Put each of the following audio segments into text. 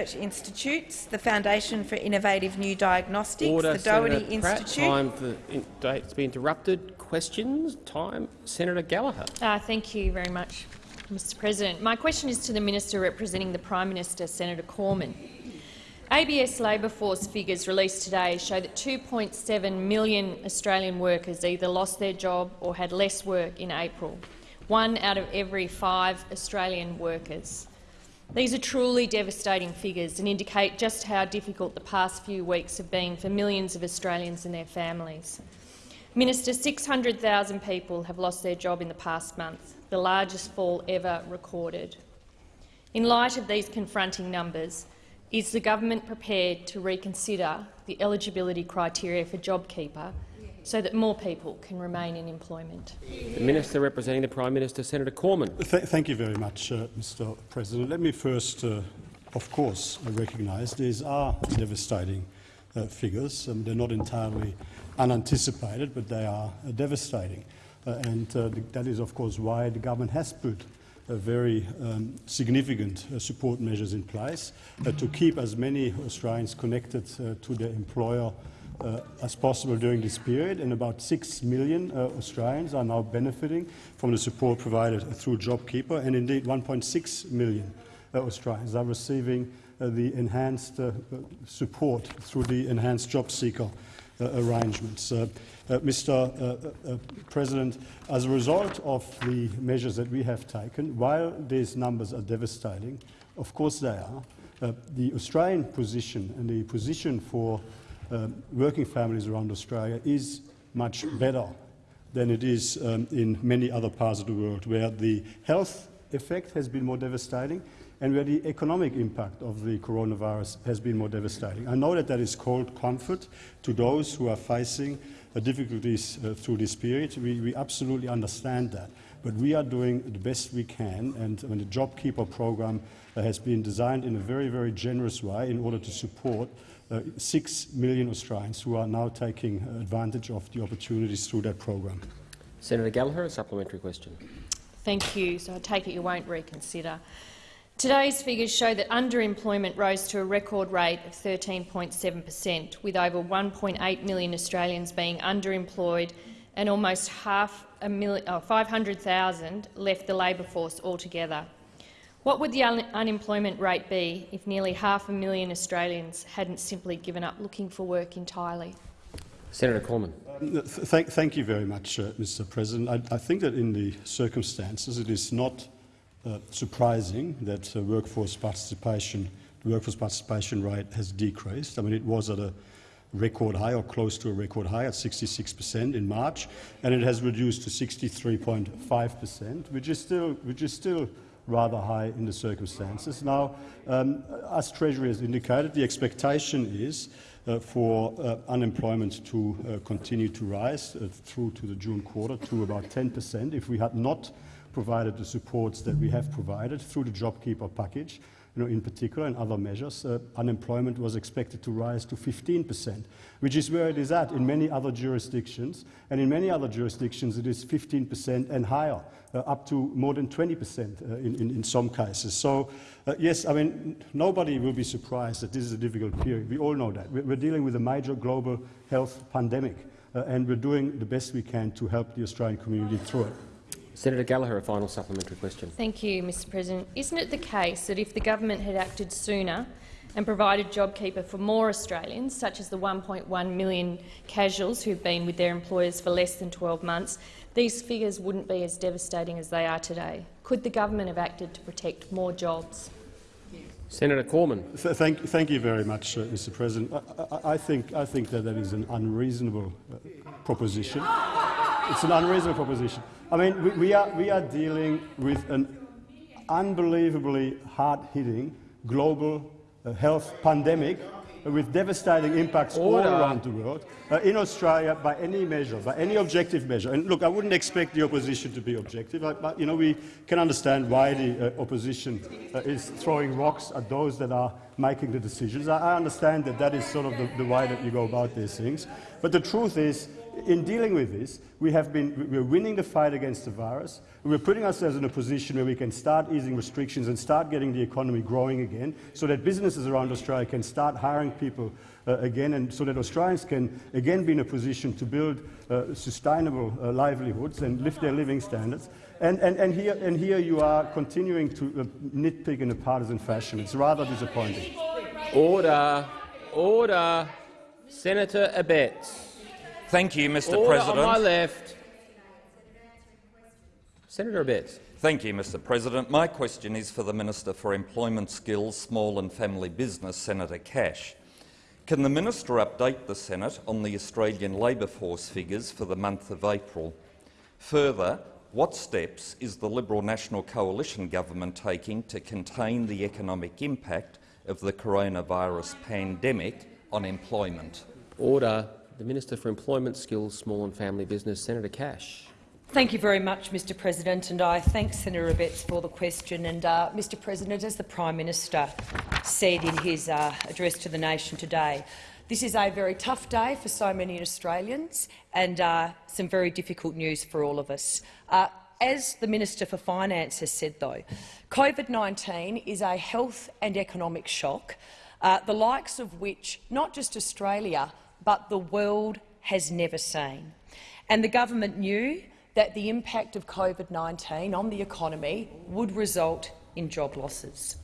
Institutes, the Foundation for Innovative New Diagnostics, Order, the Doherty Senator Pratt. Institute. Time for in, dates to be interrupted. Questions. Time. Senator Gallagher. Uh, thank you very much, Mr President. My question is to the Minister representing the Prime Minister, Senator Cormann. ABS labour force figures released today show that 2.7 million Australian workers either lost their job or had less work in April, one out of every five Australian workers. These are truly devastating figures and indicate just how difficult the past few weeks have been for millions of Australians and their families. Minister, 600,000 people have lost their job in the past month, the largest fall ever recorded. In light of these confronting numbers, is the government prepared to reconsider the eligibility criteria for JobKeeper so that more people can remain in employment. The Minister representing the Prime Minister, Senator Cormann. Th thank you very much, uh, Mr President. Let me first, uh, of course, recognise these are devastating uh, figures. Um, they're not entirely unanticipated, but they are uh, devastating. Uh, and uh, the, that is, of course, why the government has put very um, significant support measures in place to keep as many Australians connected to their employer uh, as possible during this period, and about 6 million uh, Australians are now benefiting from the support provided through JobKeeper, and indeed 1.6 million uh, Australians are receiving the enhanced support through the enhanced job seeker arrangements. Mr. President, as a result of the measures that we have taken, while these numbers are devastating, of course they are, uh, the Australian position and the position for um, working families around Australia is much better than it is um, in many other parts of the world, where the health effect has been more devastating and where the economic impact of the coronavirus has been more devastating. I know that that is cold comfort to those who are facing uh, difficulties uh, through this period. We, we, absolutely understand that. But we are doing the best we can, and the JobKeeper program uh, has been designed in a very, very generous way in order to support uh, 6 million Australians who are now taking advantage of the opportunities through that program. Senator Gallagher, a supplementary question. Thank you. So I take it you won't reconsider. Today's figures show that underemployment rose to a record rate of 13.7 per cent, with over 1.8 million Australians being underemployed and almost half a million, oh, 500,000 left the labour force altogether. What would the un unemployment rate be if nearly half a million Australians hadn't simply given up looking for work entirely? Senator Cormann. Um, th thank you very much, uh, Mr. President. I, I, think that in the circumstances it is not uh, surprising that uh, workforce participation, the workforce participation rate has decreased. I mean, it was at a record high or close to a record high at 66 per cent in March, and it has reduced to 63.5 per cent, which is still, which is still rather high in the circumstances. Now, um, as Treasury has indicated, the expectation is uh, for uh, unemployment to uh, continue to rise uh, through to the June quarter to about 10 per cent if we had not provided the supports that we have provided through the JobKeeper package you know, in particular and other measures, uh, unemployment was expected to rise to 15 percent, which is where it is at in many other jurisdictions. And in many other jurisdictions it is 15 percent and higher, uh, up to more than 20 percent uh, in, in, in, some cases. So, uh, yes, I mean, nobody will be surprised that this is a difficult period. We all know that. We're dealing with a major global health pandemic, uh, and we're doing the best we can to help the Australian community through it. Senator Gallagher, a final supplementary question. Thank you, Mr President. Isn't it the case that if the government had acted sooner and provided JobKeeper for more Australians, such as the 1.1 million casuals who've been with their employers for less than 12 months, these figures wouldn't be as devastating as they are today? Could the government have acted to protect more jobs? Senator Cormann. Th thank, thank, you very much, uh, Mr. President. I, I, I, think, I think that that is an unreasonable uh, proposition. It's an unreasonable proposition. I mean, we, we, are, we are dealing with an unbelievably hard-hitting global uh, health pandemic with devastating impacts Order. all around the world. Uh, in Australia, by any measure, by any objective measure, and look, I wouldn't expect the opposition to be objective, but you know, we can understand why the uh, opposition uh, is throwing rocks at those that are making the decisions. I, I understand that that is sort of the, the way that you go about these things. But the truth is, in dealing with this, we have been, we're winning the fight against the virus. We're putting ourselves in a position where we can start easing restrictions and start getting the economy growing again so that businesses around Australia can start hiring people uh, again and so that Australians can again be in a position to build uh, sustainable uh, livelihoods and lift their living standards. And, and, and, here, and here you are continuing to uh, nitpick in a partisan fashion. It's rather disappointing. Order. Order. Senator Abetz. Thank you, Mr Order President. on my left. Senator Abetz. Thank you, Mr President. My question is for the Minister for Employment Skills, Small and Family Business, Senator Cash. Can the minister update the Senate on the Australian labour force figures for the month of April? Further, what steps is the Liberal National Coalition government taking to contain the economic impact of the coronavirus pandemic on employment? Order. The Minister for Employment, Skills, Small and Family Business, Senator Cash. Thank you very much, Mr President, and I thank Senator Abetz for the question. And, uh, Mr President, as the Prime Minister said in his uh, address to the nation today, this is a very tough day for so many Australians and uh, some very difficult news for all of us. Uh, as the Minister for Finance has said, though, COVID-19 is a health and economic shock, uh, the likes of which not just Australia but the world has never seen. And the government knew that the impact of COVID-19 on the economy would result in job losses.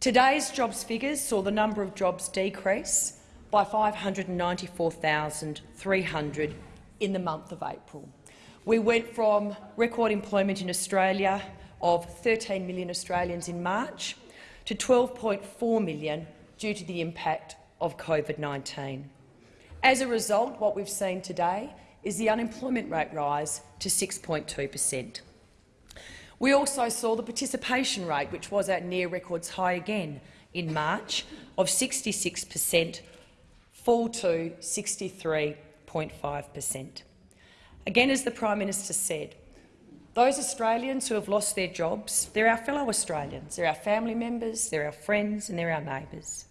Today's jobs figures saw the number of jobs decrease by 594,300 in the month of April. We went from record employment in Australia of 13 million Australians in March to 12.4 million due to the impact of COVID-19. As a result, what we've seen today is the unemployment rate rise to 6.2 per cent. We also saw the participation rate, which was at near records high again in March, of 66 per cent, fall to 63.5 per cent. Again, as the Prime Minister said, those Australians who have lost their jobs, they're our fellow Australians, they're our family members, they're our friends and they're our neighbours.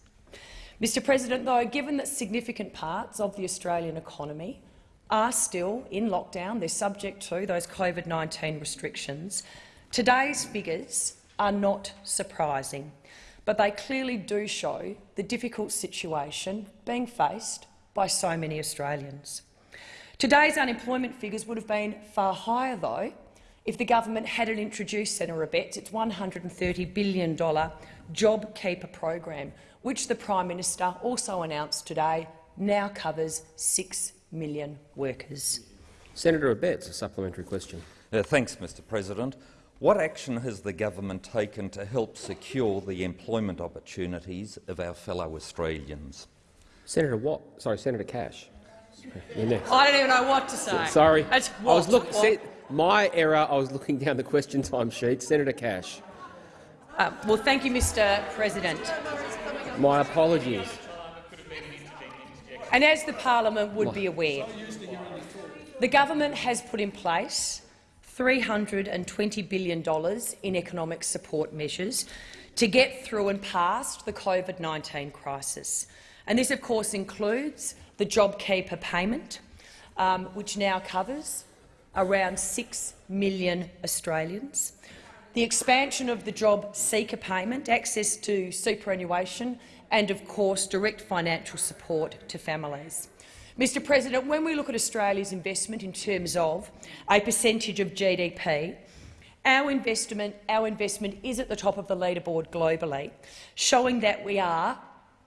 Mr President, though, given that significant parts of the Australian economy are still in lockdown, they're subject to those COVID-19 restrictions, today's figures are not surprising, but they clearly do show the difficult situation being faced by so many Australians. Today's unemployment figures would have been far higher, though, if the government hadn't introduced, Senator Abetz, its $130 billion JobKeeper program, which the Prime Minister also announced today now covers 6 million workers. Senator Abetz, a supplementary question. Uh, thanks, Mr President. What action has the government taken to help secure the employment opportunities of our fellow Australians? Senator Watt. Sorry, Senator Cash. You're next. I don't even know what to say. Sorry. It's I was what? looking. My error. I was looking down the question time sheet. Senator Cash. Uh, well, thank you, Mr President. My apologies. And as the parliament would be aware, the government has put in place $320 billion in economic support measures to get through and past the COVID-19 crisis. And this, of course, includes the JobKeeper payment, um, which now covers around 6 million Australians, the expansion of the Job Seeker payment, access to superannuation and, of course, direct financial support to families. Mr President, when we look at Australia's investment in terms of a percentage of GDP, our investment, our investment is at the top of the leaderboard globally, showing that we are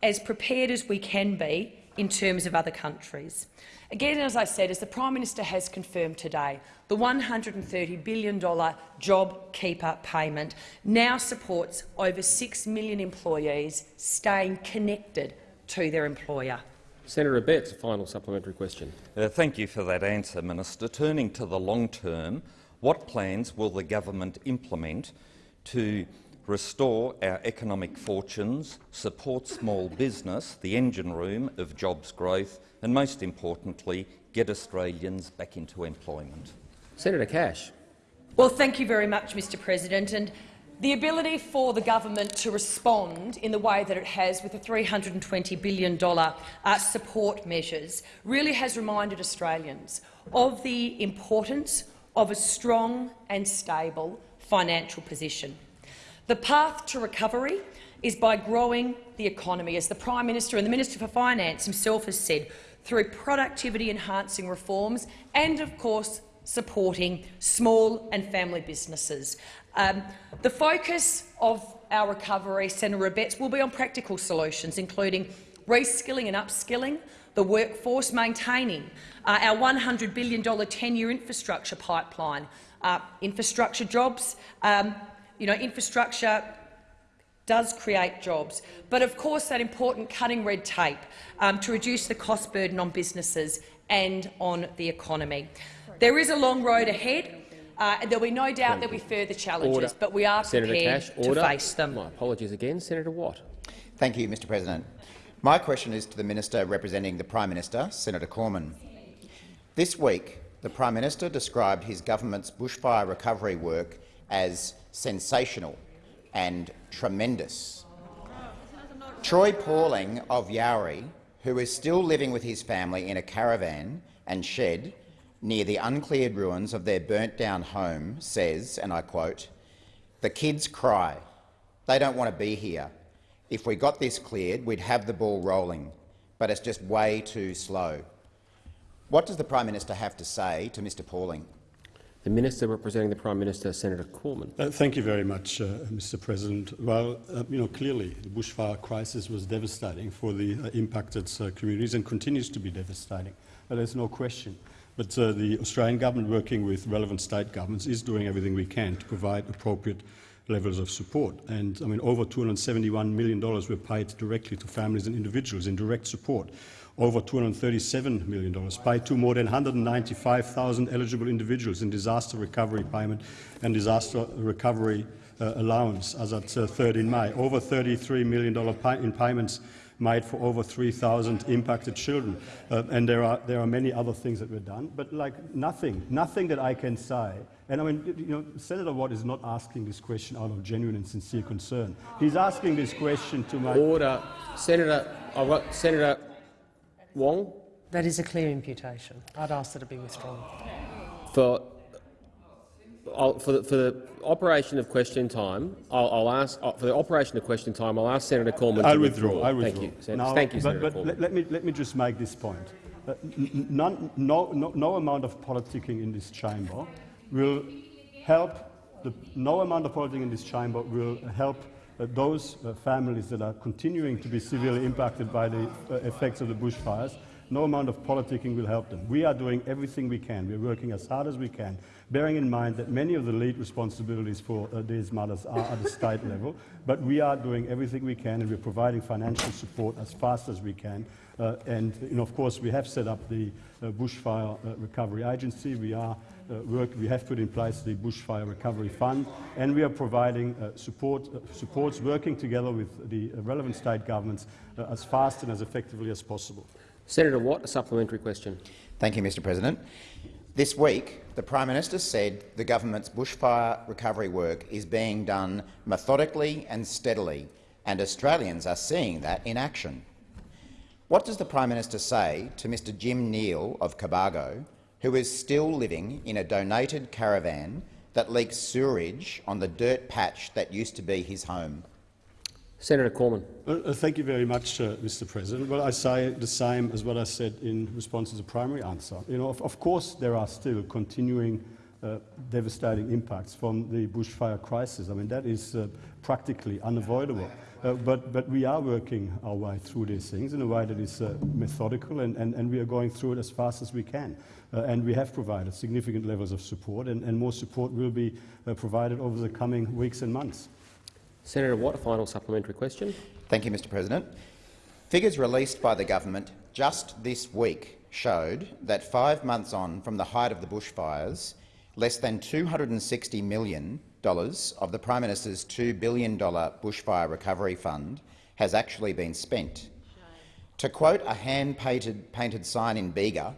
as prepared as we can be in terms of other countries. Again, as I said, as the Prime Minister has confirmed today, the $130 billion JobKeeper payment now supports over 6 million employees staying connected to their employer. Senator Abetz, a final supplementary question. Uh, thank you for that answer, Minister. Turning to the long term, what plans will the government implement to restore our economic fortunes, support small business, the engine room of jobs growth and, most importantly, get Australians back into employment? Senator Cash. Well, thank you very much, Mr President. And The ability for the government to respond in the way that it has with the $320 billion uh, support measures really has reminded Australians of the importance of a strong and stable financial position. The path to recovery is by growing the economy, as the Prime Minister and the Minister for Finance himself has said, through productivity-enhancing reforms and, of course, supporting small and family businesses. Um, the focus of our recovery, Senator Abetz, will be on practical solutions, including reskilling and upskilling the workforce, maintaining uh, our $100 billion 10-year infrastructure pipeline, uh, infrastructure jobs, um, you know, infrastructure does create jobs, but of course that important cutting red tape um, to reduce the cost burden on businesses and on the economy. There is a long road ahead. Uh, and there will be no doubt there will be further challenges, Order. but we are Senator prepared Cash, to order. face them. My apologies again. Senator Watt. Thank you, Mr President. My question is to the Minister representing the Prime Minister, Senator Cormann. This week, the Prime Minister described his government's bushfire recovery work as sensational and tremendous. Troy Pauling of Yowrie, who is still living with his family in a caravan and shed near the uncleared ruins of their burnt-down home, says, and I quote, the kids cry. They don't want to be here. If we got this cleared, we'd have the ball rolling, but it's just way too slow. What does the Prime Minister have to say to Mr Pauling? The Minister representing the Prime Minister, Senator Cormann. Uh, thank you very much, uh, Mr. President. Well, uh, you know, clearly the bushfire crisis was devastating for the uh, impacted uh, communities and continues to be devastating. Uh, there's no question. But the Australian government, working with relevant state governments, is doing everything we can to provide appropriate levels of support. And I mean, over $271 million were paid directly to families and individuals in direct support over $237 million, paid to more than 195,000 eligible individuals in disaster recovery payment and disaster recovery uh, allowance as at uh, 3rd in May, over $33 million in payments made for over 3,000 impacted children. Uh, and there are, there are many other things that were done, but like nothing, nothing that I can say. And I mean, you know, Senator Watt is not asking this question out of genuine and sincere concern. He's asking this question to my— Order. Senator, I've got Senator Wong. That is a clear imputation. I'd ask that it be withdrawn. For, I'll, for, the, for the operation of question time, I'll, I'll ask uh, for the operation of question time. I'll ask Senator Cormann I'll to withdraw. withdraw. I'll withdraw. Thank you, Sen now, Thank you, but, Senator but let, let, me let me just make this point. Uh, none, no, no, no amount of politicking in this chamber will help. The, no amount of politicking in this chamber will help those uh, families that are continuing to be severely impacted by the uh, effects of the bushfires no amount of politicking will help them. We are doing everything we can. We're working as hard as we can, bearing in mind that many of the lead responsibilities for uh, these matters are at the state level. But we are doing everything we can, and we're providing financial support as fast as we can. Uh, and of course, we have set up the uh, Bushfire uh, Recovery Agency. We are Uh, work, we have put in place the Bushfire Recovery Fund, and we are providing uh, support, uh, supports working together with the relevant state governments uh, as fast and as effectively as possible. Senator Watt, a supplementary question. Thank you, Mr President. This week, the Prime Minister said the government's bushfire recovery work is being done methodically and steadily, and Australians are seeing that in action. What does the Prime Minister say to Mr Jim Neal of Cobargo, who is still living in a donated caravan that leaks sewerage on the dirt patch that used to be his home? Senator Cormann. Uh, thank you very much, uh, Mr. President. Well, I say the same as what I said in response to the primary answer. You know, of, of course, there are still continuing uh, devastating impacts from the bushfire crisis. I mean, that is uh, practically unavoidable. Uh, but, but we are working our way through these things in a way that is uh, methodical, and, and, and we are going through it as fast as we can. and we have provided significant levels of support, and, and more support will be provided over the coming weeks and months. Senator Watt, a final supplementary question. Thank you, Mr President. Figures released by the government just this week showed that five months on from the height of the bushfires, less than $260 million of the Prime Minister's $2 billion bushfire recovery fund has actually been spent. To quote a hand-painted painted sign in Bega,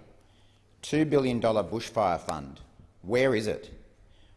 $2 billion bushfire fund, where is it?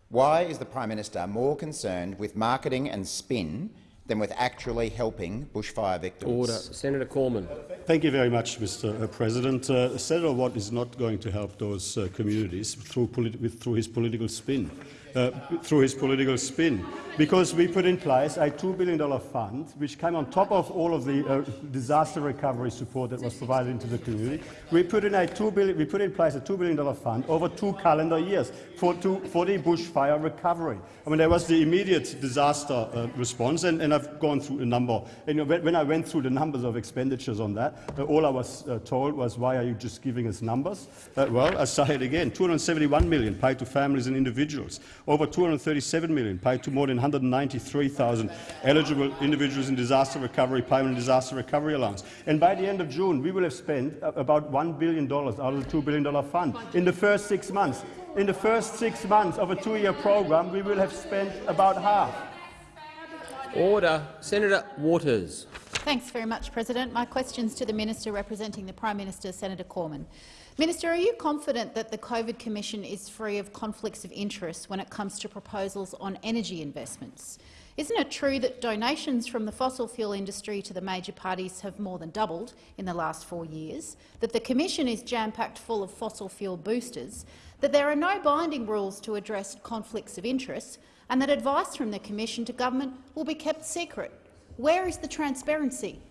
Why is the Prime Minister more concerned with marketing and spin than with actually helping bushfire victims? Order. Senator Cormann. Thank you very much, Mr. uh, President. Uh, Senator Watt is not going to help those uh, communities through, with, through his political spin. Uh, through his political spin, because we put in place a $2 billion fund, which came on top of all of the uh, disaster recovery support that was provided into the community. We put in a $2 billion, we put in place a $2 billion fund over two calendar years for, to, for the bushfire recovery. I mean, there was the immediate disaster uh, response, and, and, I've gone through a number. And, you know, when I went through the numbers of expenditures on that, uh, all I was uh, told was, "Why are you just giving us numbers?" Uh, well, I say it again: 271 million paid to families and individuals, over 237 million paid to more than 193,000 eligible individuals in disaster recovery payment and disaster recovery allowance. And by the end of June, we will have spent about $1 billion out of the $2 billion fund. In the first six months, in the first six months of a two-year program, we will have spent about half. Order. Senator Waters. Thanks very much, President. My question's to the Minister representing the Prime Minister, Senator Cormann. Minister, are you confident that the COVID Commission is free of conflicts of interest when it comes to proposals on energy investments? Isn't it true that donations from the fossil fuel industry to the major parties have more than doubled in the last four years, that the Commission is jam-packed full of fossil fuel boosters, that there are no binding rules to address conflicts of interest, and that advice from the Commission to government will be kept secret? Where is the transparency?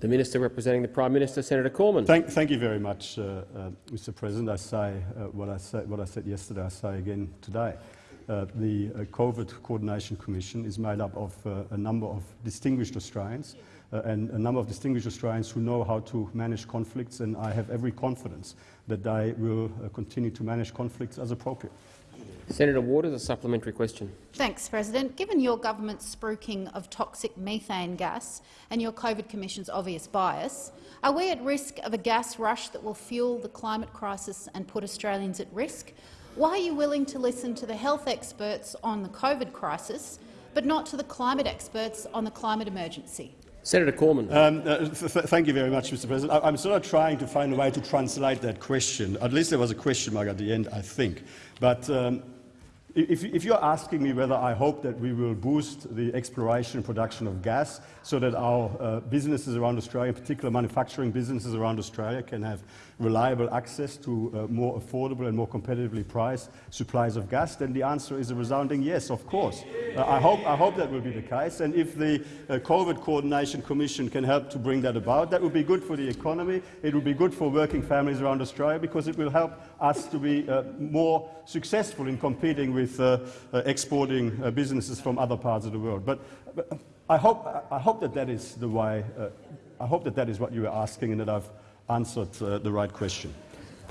The Minister representing the Prime Minister, Senator Cormann. Thank, thank you very much, uh, uh, Mr. President. I say, uh, what I say what I said yesterday. I say again today. Uh, the uh, COVID Coordination Commission is made up of uh, a number of distinguished Australians and a number of distinguished Australians who know how to manage conflicts, and I have every confidence that they will continue to manage conflicts as appropriate. Senator Waters, a supplementary question. Thanks, President. Given your government's spruiking of toxic methane gas and your COVID Commission's obvious bias, are we at risk of a gas rush that will fuel the climate crisis and put Australians at risk? Why are you willing to listen to the health experts on the COVID crisis, but not to the climate experts on the climate emergency? Senator Cormann. Um, uh, th th thank you very much, Mr. President. I am sort of trying to find a way to translate that question. At least there was a question mark at the end, I think. But um, if, if, you're asking me whether I hope that we will boost the exploration and production of gas so that our uh, businesses around Australia, in particular manufacturing businesses around Australia, can have reliable access to uh, more affordable and more competitively priced supplies of gas, then the answer is a resounding yes, of course. Uh, I, hope, I hope that will be the case. And if the uh, COVID Coordination Commission can help to bring that about, that would be good for the economy, it would be good for working families around Australia, because it will help us to be uh, more successful in competing with uh, exporting businesses from other parts of the world. But, but I, hope, I hope that that is the way, I hope that that is what you were asking and that I've answered uh, the right question.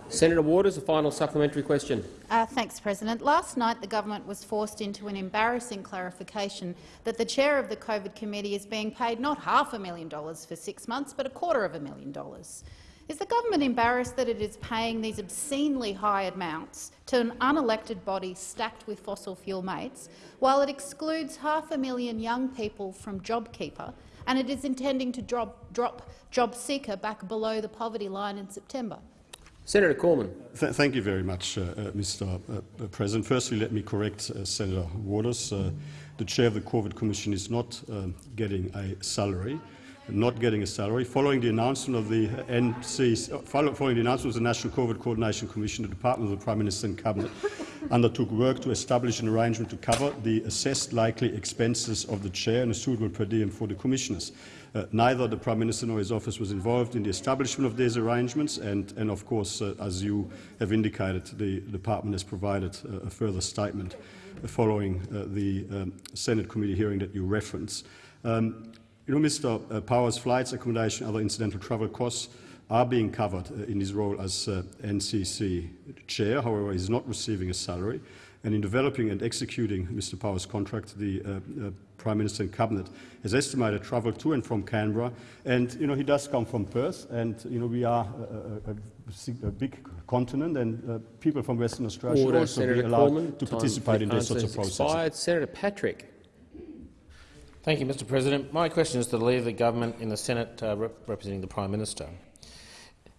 Senator Waters, a final supplementary question. Uh, thanks, President. Last night the government was forced into an embarrassing clarification that the chair of the COVID committee is being paid not half a million dollars for six months, but a quarter of a million dollars. Is the government embarrassed that it is paying these obscenely high amounts to an unelected body stacked with fossil fuel mates, while it excludes half a million young people from JobKeeper and it is intending to drop, drop job seeker back below the poverty line in September. Senator Cormann. Th thank you very much, uh, uh, Mr. Uh, President. Firstly, let me correct uh, Senator Waters. Uh, the chair of the COVID Commission is not um, getting a salary not getting a salary. Following the announcement of the NC, following the announcement of the National COVID Coordination Commission, the Department of the Prime Minister and Cabinet undertook work to establish an arrangement to cover the assessed likely expenses of the chair and a suitable per diem for the commissioners. Uh, neither the Prime Minister nor his office was involved in the establishment of these arrangements, and, and of course, uh, as you have indicated, the department has provided uh, a further statement following uh, the um, Senate committee hearing that you reference. Um, you know, Mr. Uh, Power's flights, accommodation, other incidental travel costs are being covered uh, in his role as uh, NCC chair. However, he's not receiving a salary. And in developing and executing Mr. Power's contract, the uh, uh, Prime Minister and Cabinet has estimated travel to and from Canberra. And you know, he does come from Perth, and you know, we are a, a, a big continent, and uh, people from Western Australia Order, should also Senator be allowed Cormann. to participate in this sort of process. Senator Patrick. Thank you, Mr President. My question is to the Leader of the Government in the Senate uh, rep representing the Prime Minister.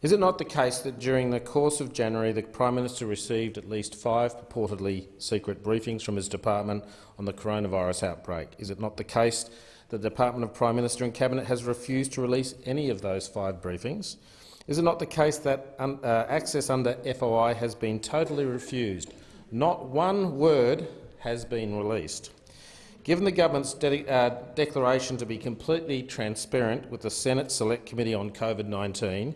Is it not the case that during the course of January the Prime Minister received at least five purportedly secret briefings from his department on the coronavirus outbreak? Is it not the case that the Department of Prime Minister and Cabinet has refused to release any of those five briefings? Is it not the case that um, uh, access under FOI has been totally refused? Not one word has been released. Given the government's de uh, declaration to be completely transparent with the Senate Select Committee on COVID-19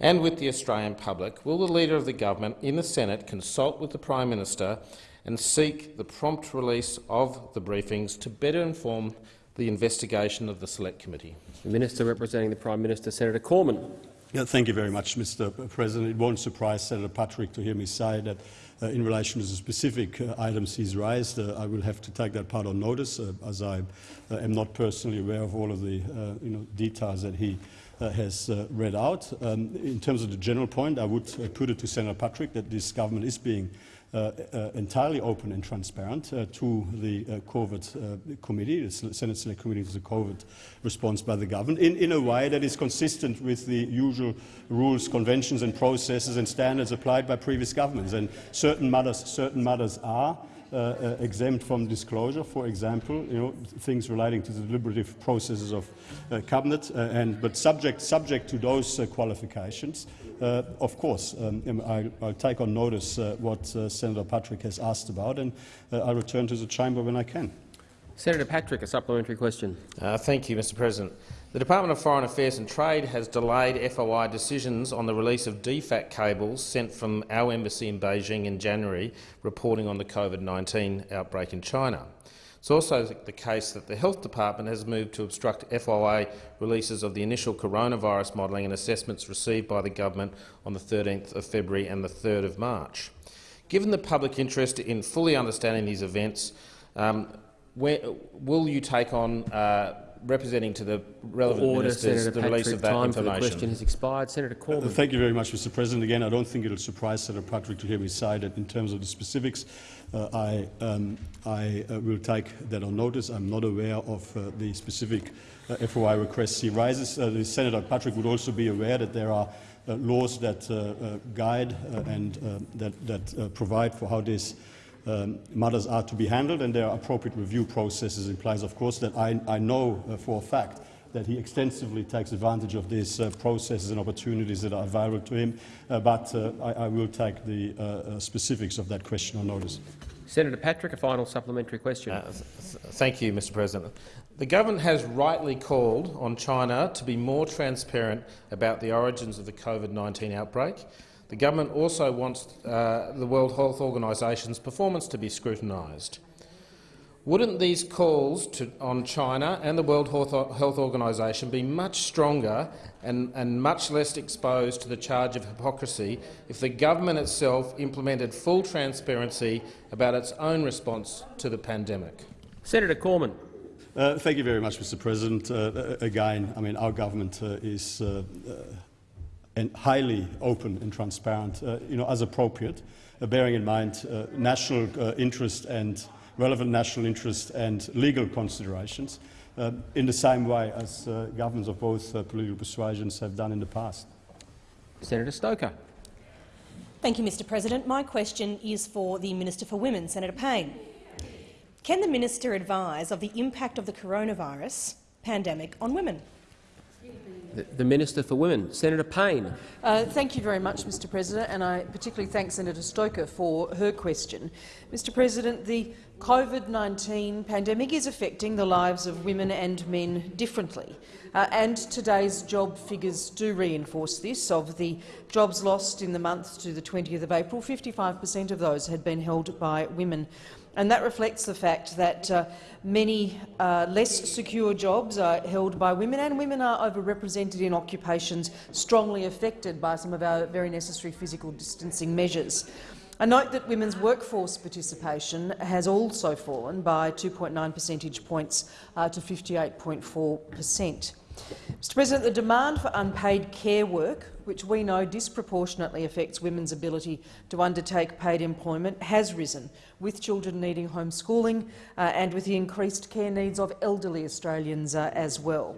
and with the Australian public, will the Leader of the Government in the Senate consult with the Prime Minister and seek the prompt release of the briefings to better inform the investigation of the Select Committee? The Minister representing the Prime Minister, Senator Cormann. Yeah, thank you very much, Mr President. It won't surprise Senator Patrick to hear me say that in relation to the specific uh, items he's raised, uh, I will have to take that part on notice, uh, as I uh, am not personally aware of all of the uh, you know, details that he has read out. Um, in terms of the general point, I would put it to Senator Patrick that this government is being uh, uh, Uh, uh, entirely open and transparent uh, to the uh, COVID committee, the Senate Select Committee to the COVID response by the government, in, in a way that is consistent with the usual rules, conventions and processes and standards applied by previous governments. And certain matters, certain matters are uh, uh, exempt from disclosure, for example, you know, things relating to the deliberative processes of uh, cabinet, and, but subject, subject to those qualifications. of course, um, I, will take on notice what Senator Patrick has asked about, and I'll return to the chamber when I can. Senator Patrick, a supplementary question. Uh, thank you, Mr President. The Department of Foreign Affairs and Trade has delayed FOI decisions on the release of DFAT cables sent from our embassy in Beijing in January reporting on the COVID-19 outbreak in China. It's also the case that the Health Department has moved to obstruct FOI releases of the initial coronavirus modelling and assessments received by the government on the 13th of February and the 3rd of March. Given the public interest in fully understanding these events, um, where, will you take on uh, representing to the relevant Order, ministers Senator the release of that time information. For the question has expired. Senator Cormann. Uh, thank you very much, Mr. President. Again, I don't think it will surprise Senator Patrick to hear me say that in terms of the specifics, uh, I, um, I uh, will take that on notice. I'm not aware of uh, the specific uh, FOI requests he raises. Uh, the Senator Patrick would also be aware that there are laws that guide and that, that provide for how this um, matters are to be handled, and there are appropriate review processes implies, of course, that I, I know uh, for a fact that he extensively takes advantage of these uh, processes and opportunities that are available to him, uh, but uh, I, I, will take the uh, uh, specifics of that question on notice. Senator Patrick, a final supplementary question. Uh, th thank you, Mr President. The government has rightly called on China to be more transparent about the origins of the COVID-19 outbreak the government also wants uh, the World Health Organisation's performance to be scrutinised. Wouldn't these calls to, on China and the World Health Organisation be much stronger and, and much less exposed to the charge of hypocrisy if the government itself implemented full transparency about its own response to the pandemic? Senator Cormann. Uh, thank you very much, Mr. President. Uh, again, I mean, our government uh, is uh, uh, and highly open and transparent, uh, you know, as appropriate, uh, bearing in mind uh, national uh, interest and relevant national interest and legal considerations, uh, in the same way as uh, governments of both political persuasions have done in the past. Senator Stoker. Thank you, Mr President. My question is for the Minister for Women, Senator Payne. Can the minister advise of the impact of the coronavirus pandemic on women? The Minister for Women, Senator Payne. Uh, thank you very much, Mr President, and I particularly thank Senator Stoker for her question. Mr President, the COVID-19 pandemic is affecting the lives of women and men differently, uh, and today's job figures do reinforce this. Of the jobs lost in the month to the 20th of April, 55 per cent of those had been held by women and that reflects the fact that uh, many uh, less secure jobs are held by women, and women are overrepresented in occupations strongly affected by some of our very necessary physical distancing measures. I note that women's workforce participation has also fallen by 2.9 percentage points uh, to 58.4 per cent. Mr President, the demand for unpaid care work, which we know disproportionately affects women's ability to undertake paid employment, has risen, with children needing homeschooling uh, and with the increased care needs of elderly Australians uh, as well.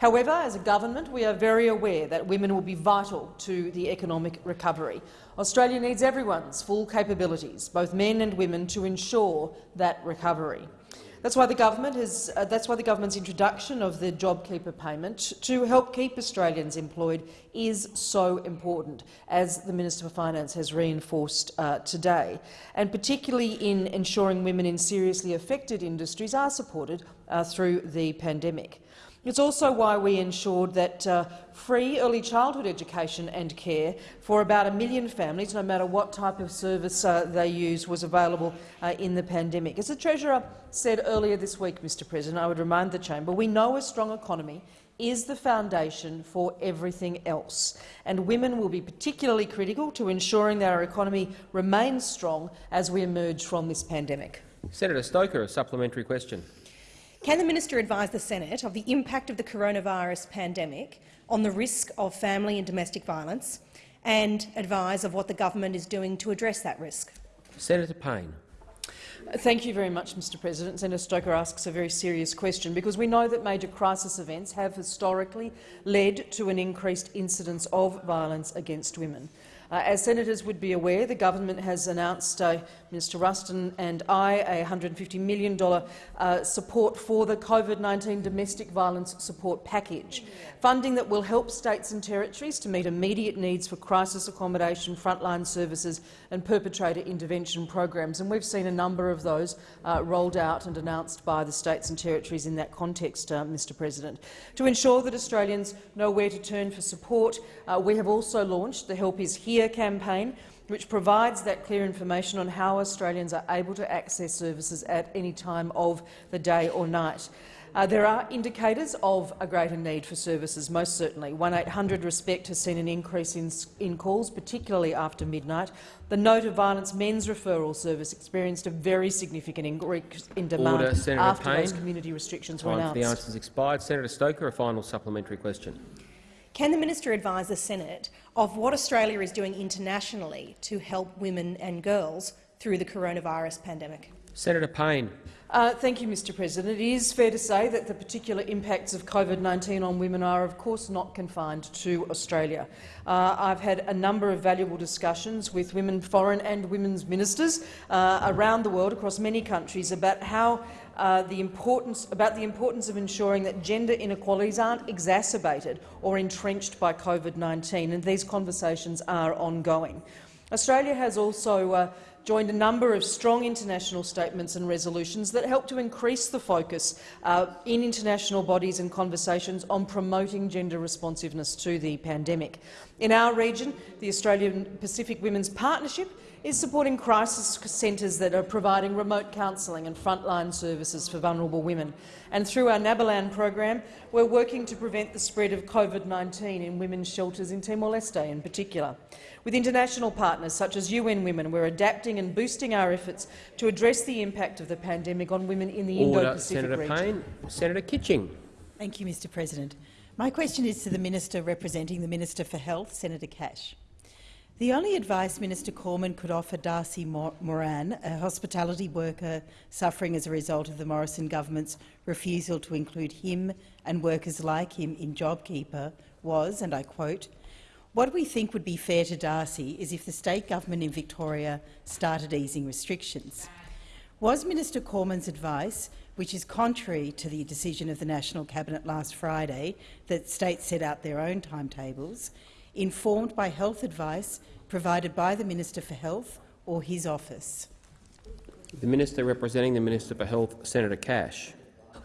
However, as a government, we are very aware that women will be vital to the economic recovery. Australia needs everyone's full capabilities, both men and women, to ensure that recovery. That's why the government has, uh, that's why the government's introduction of the JobKeeper payment to help keep Australians employed is so important, as the Minister for Finance has reinforced uh, today, and particularly in ensuring women in seriously affected industries are supported uh, through the pandemic. It's also why we ensured that uh, free early childhood education and care for about a million families, no matter what type of service uh, they use, was available uh, in the pandemic. As the Treasurer said earlier this week, Mr President, I would remind the chamber, we know a strong economy is the foundation for everything else, and women will be particularly critical to ensuring that our economy remains strong as we emerge from this pandemic. Senator Stoker, a supplementary question. Can the minister advise the Senate of the impact of the coronavirus pandemic on the risk of family and domestic violence and advise of what the government is doing to address that risk? Senator Payne. Thank you very much, Mr President. Senator Stoker asks a very serious question because we know that major crisis events have historically led to an increased incidence of violence against women. Uh, as senators would be aware, the government has announced, uh, Minister Ruston and I, a $150 million uh, support for the COVID-19 domestic violence support package, funding that will help states and territories to meet immediate needs for crisis accommodation, frontline services and perpetrator intervention programs. And we've seen a number of those uh, rolled out and announced by the states and territories in that context, uh, Mr President. To ensure that Australians know where to turn for support, uh, we have also launched the Help is Here campaign, which provides that clear information on how Australians are able to access services at any time of the day or night. Uh, there are indicators of a greater need for services, most certainly. 1800 Respect has seen an increase in, in calls, particularly after midnight. The No to Violence Men's Referral Service experienced a very significant increase in demand Order, after Payne. those community restrictions were announced. the answer answers expired. Senator Stoker, a final supplementary question. Can the minister advise the Senate of what Australia is doing internationally to help women and girls through the coronavirus pandemic? Senator Payne. Uh, thank you, Mr President. It is fair to say that the particular impacts of COVID-19 on women are, of course, not confined to Australia. Uh, I've had a number of valuable discussions with women foreign and women's ministers uh, around the world, across many countries, about how uh, about the importance of ensuring that gender inequalities aren't exacerbated or entrenched by COVID-19, and these conversations are ongoing. Australia has also uh, joined a number of strong international statements and resolutions that help to increase the focus uh, in international bodies and conversations on promoting gender responsiveness to the pandemic. In our region, the Australian Pacific Women's Partnership is supporting crisis centres that are providing remote counselling and frontline services for vulnerable women. And through our Nabilan program, we're working to prevent the spread of COVID-19 in women's shelters in Timor-Leste in particular. With international partners such as UN Women, we're adapting and boosting our efforts to address the impact of the pandemic on women in the Indo-Pacific region. Senator. Payne. Senator Kitching. Thank you, Mr President. My question is to the Minister representing the Minister for Health, Senator Cash. The only advice Minister Cormann could offer Darcy Moran, a hospitality worker suffering as a result of the Morrison government's refusal to include him and workers like him in JobKeeper, was, and I quote, what we think would be fair to Darcy is if the state government in Victoria started easing restrictions. Was Minister Cormann's advice, which is contrary to the decision of the National Cabinet last Friday that states set out their own timetables, informed by health advice provided by the Minister for Health or his office? The Minister representing the Minister for Health, Senator Cash.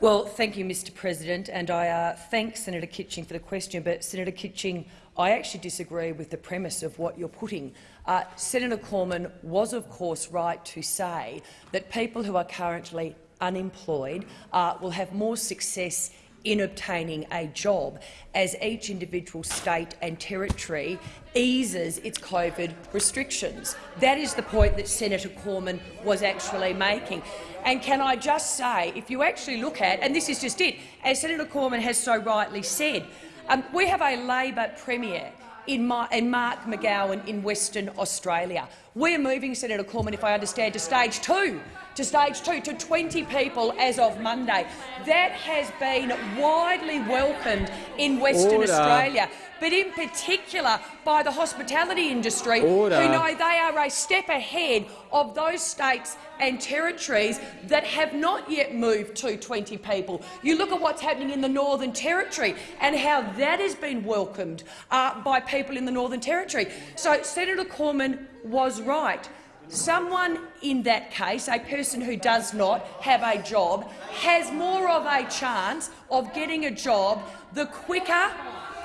Well, thank you, Mr President, and I uh, thank Senator Kitching for the question. But Senator Kitching, I actually disagree with the premise of what you're putting. Uh, Senator Cormann was, of course, right to say that people who are currently unemployed uh, will have more success in obtaining a job as each individual state and territory eases its COVID restrictions. That is the point that Senator Cormann was actually making. And can I just say, if you actually look at, and this is just it, as Senator Cormann has so rightly said, um, we have a Labor Premier in, in Mark McGowan in Western Australia. We're moving, Senator Cormann, if I understand, to stage two, to stage two, to 20 people as of Monday. That has been widely welcomed in Western Order. Australia, but in particular by the hospitality industry, Order. who know they are a step ahead of those states and territories that have not yet moved to 20 people. You look at what's happening in the Northern Territory and how that has been welcomed uh, by people in the Northern Territory. So Senator Cormann was right. Someone in that case, a person who does not have a job, has more of a chance of getting a job the quicker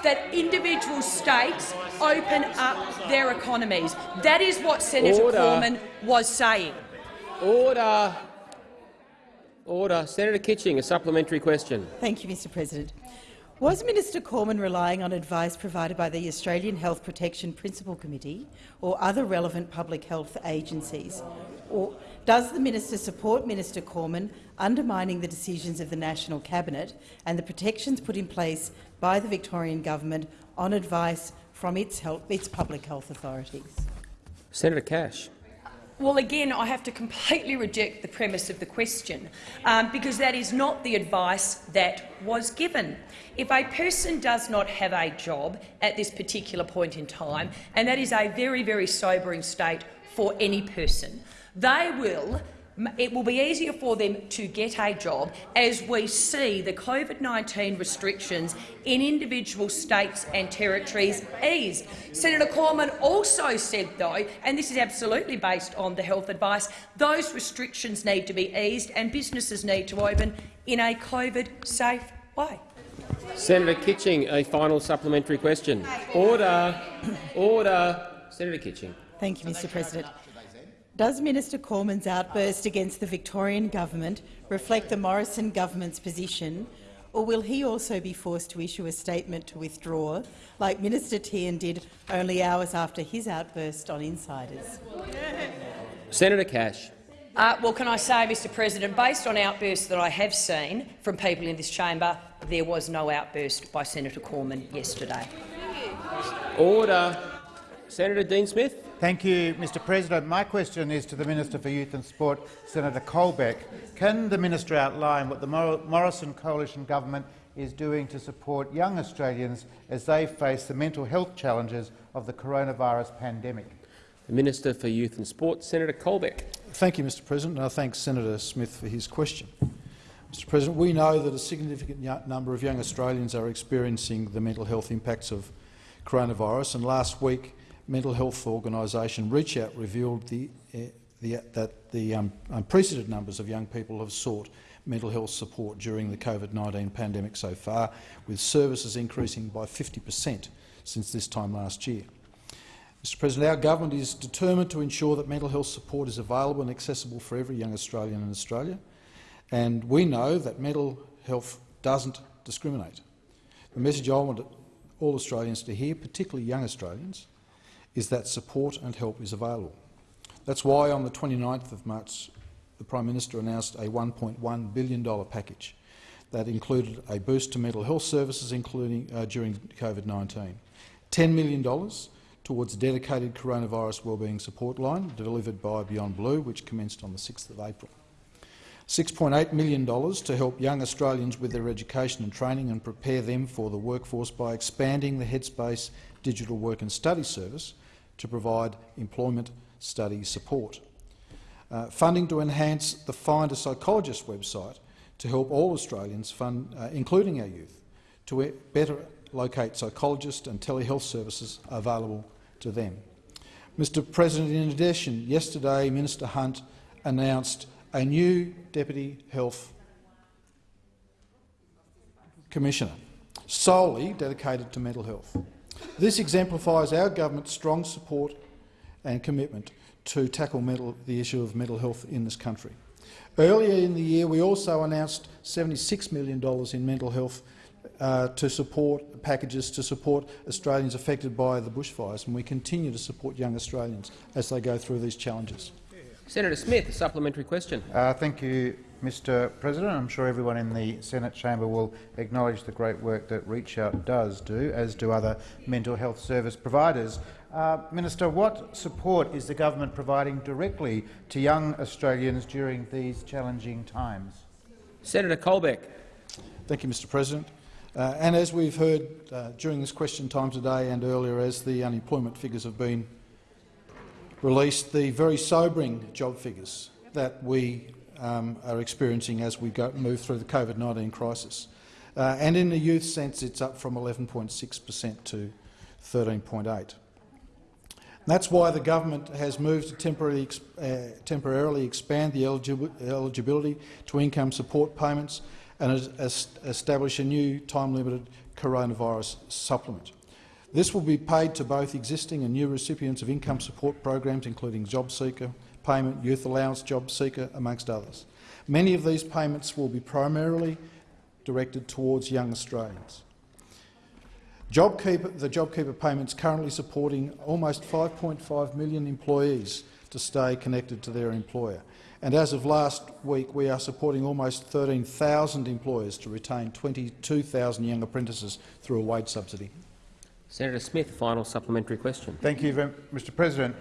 that individual states open up their economies. That is what Senator Order. Cormann was saying. Order. Order. Senator Kitching, a supplementary question. Thank you, Mr President. Was Minister Cormann relying on advice provided by the Australian Health Protection Principal Committee or other relevant public health agencies? Or does the minister support Minister Cormann undermining the decisions of the National Cabinet and the protections put in place by the Victorian government on advice from its, health, its public health authorities? Senator Cash. Well, again, I have to completely reject the premise of the question, um, because that is not the advice that was given. If a person does not have a job at this particular point in time, and that is a very, very sobering state for any person, they will it will be easier for them to get a job as we see the COVID-19 restrictions in individual states and territories eased. Senator Cormann also said, though, and this is absolutely based on the health advice, those restrictions need to be eased and businesses need to open in a COVID-safe way. Senator Kitching, a final supplementary question. Order. Order. Senator Kitching. Thank you, Mr President. Does Minister Cormann's outburst against the Victorian government reflect the Morrison government's position, or will he also be forced to issue a statement to withdraw, like Minister Tehan did only hours after his outburst on insiders? Senator Cash. Uh, well, can I say, Mr President, based on outbursts that I have seen from people in this chamber, there was no outburst by Senator Cormann yesterday. Order. Senator Dean Smith. Thank you, Mr President. My question is to the Minister for Youth and Sport, Senator Colbeck. Can the minister outline what the Morrison coalition government is doing to support young Australians as they face the mental health challenges of the coronavirus pandemic? The Minister for Youth and Sport, Senator Colbeck. Thank you, Mr President, and I thank Senator Smith for his question. Mr President, we know that a significant number of young Australians are experiencing the mental health impacts of coronavirus, and last week mental health organisation Reach Out revealed the, uh, the, that the um, unprecedented numbers of young people have sought mental health support during the COVID-19 pandemic so far, with services increasing by 50 per cent since this time last year. Mr President, our government is determined to ensure that mental health support is available and accessible for every young Australian in Australia, and we know that mental health doesn't discriminate. The message I want all Australians to hear, particularly young Australians, is that support and help is available. That's why on the 29th of March the Prime Minister announced a $1.1 billion package that included a boost to mental health services including uh, during COVID-19, $10 million towards a dedicated coronavirus wellbeing support line delivered by Beyond Blue, which commenced on the 6th of April. $6.8 million to help young Australians with their education and training and prepare them for the workforce by expanding the Headspace digital work and study service to provide employment study support. Uh, funding to enhance the Find a Psychologist website to help all Australians, fund, uh, including our youth, to better locate psychologists and telehealth services available to them. Mr President, in addition, yesterday Minister Hunt announced a new Deputy Health Commissioner, solely dedicated to mental health. This exemplifies our government's strong support and commitment to tackle mental, the issue of mental health in this country. Earlier in the year, we also announced $76 million in mental health uh, to support packages to support Australians affected by the bushfires, and we continue to support young Australians as they go through these challenges. Senator Smith, a supplementary question. Uh, thank you, Mr President. I'm sure everyone in the Senate chamber will acknowledge the great work that Reach Out does do, as do other mental health service providers. Uh, Minister, what support is the government providing directly to young Australians during these challenging times? Senator Colbeck. Thank you, Mr President. Uh, and as we've heard uh, during this question time today and earlier, as the unemployment figures have been released, the very sobering job figures that we um, are experiencing as we go, move through the COVID-19 crisis. Uh, and in the youth sense, it's up from 11.6 per cent to 13.8. That's why the government has moved to temporarily, uh, temporarily expand the eligi eligibility to income support payments and establish a new time-limited coronavirus supplement. This will be paid to both existing and new recipients of income support programs, including Job Seeker Payment, Youth Allowance Job Seeker, amongst others. Many of these payments will be primarily directed towards young Australians. JobKeeper, the JobKeeper payments currently supporting almost 5.5 million employees to stay connected to their employer. And as of last week, we are supporting almost 13,000 employers to retain 22,000 young apprentices through a wage subsidy. Senator Smith, final supplementary question. Thank you, Mr President.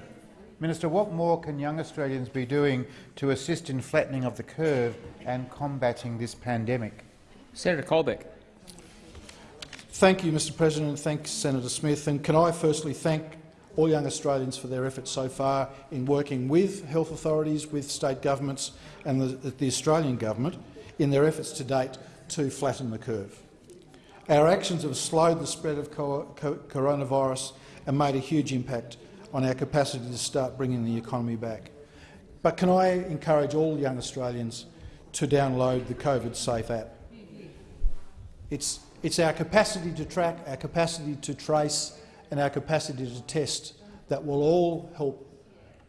Minister, what more can young Australians be doing to assist in flattening of the curve and combating this pandemic? Senator Colbeck. Thank you, Mr President. Thanks, Senator Smith. And can I firstly thank all young Australians for their efforts so far in working with health authorities, with state governments and the, the Australian government in their efforts to date to flatten the curve. Our actions have slowed the spread of co co coronavirus and made a huge impact on our capacity to start bringing the economy back. But can I encourage all young Australians to download the COVID Safe app? It's it's our capacity to track, our capacity to trace and our capacity to test that will all help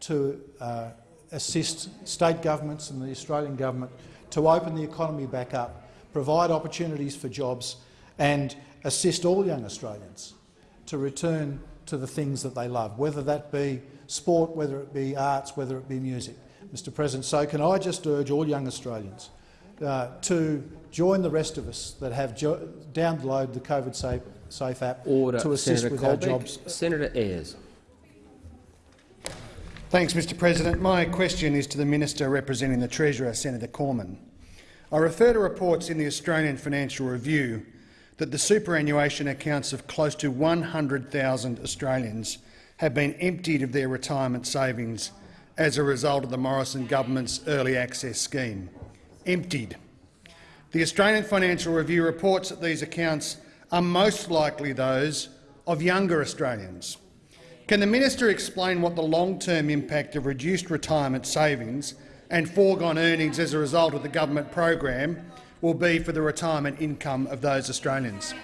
to uh, assist state governments and the Australian government to open the economy back up, provide opportunities for jobs and assist all young Australians to return to the things that they love, whether that be sport, whether it be arts, whether it be music. Mr President, so can I just urge all young Australians uh, to join the rest of us that have downloaded the COVID Safe, Safe app Order. to assist Senator with Colbeck. our jobs. Senator Ayres. Thanks, Mr President. My question is to the Minister representing the Treasurer, Senator Cormann. I refer to reports in the Australian Financial Review that the superannuation accounts of close to 100,000 Australians have been emptied of their retirement savings as a result of the Morrison government's early access scheme. Emptied. The Australian Financial Review reports that these accounts are most likely those of younger Australians. Can the minister explain what the long-term impact of reduced retirement savings and foregone earnings as a result of the government program will be for the retirement income of those Australians?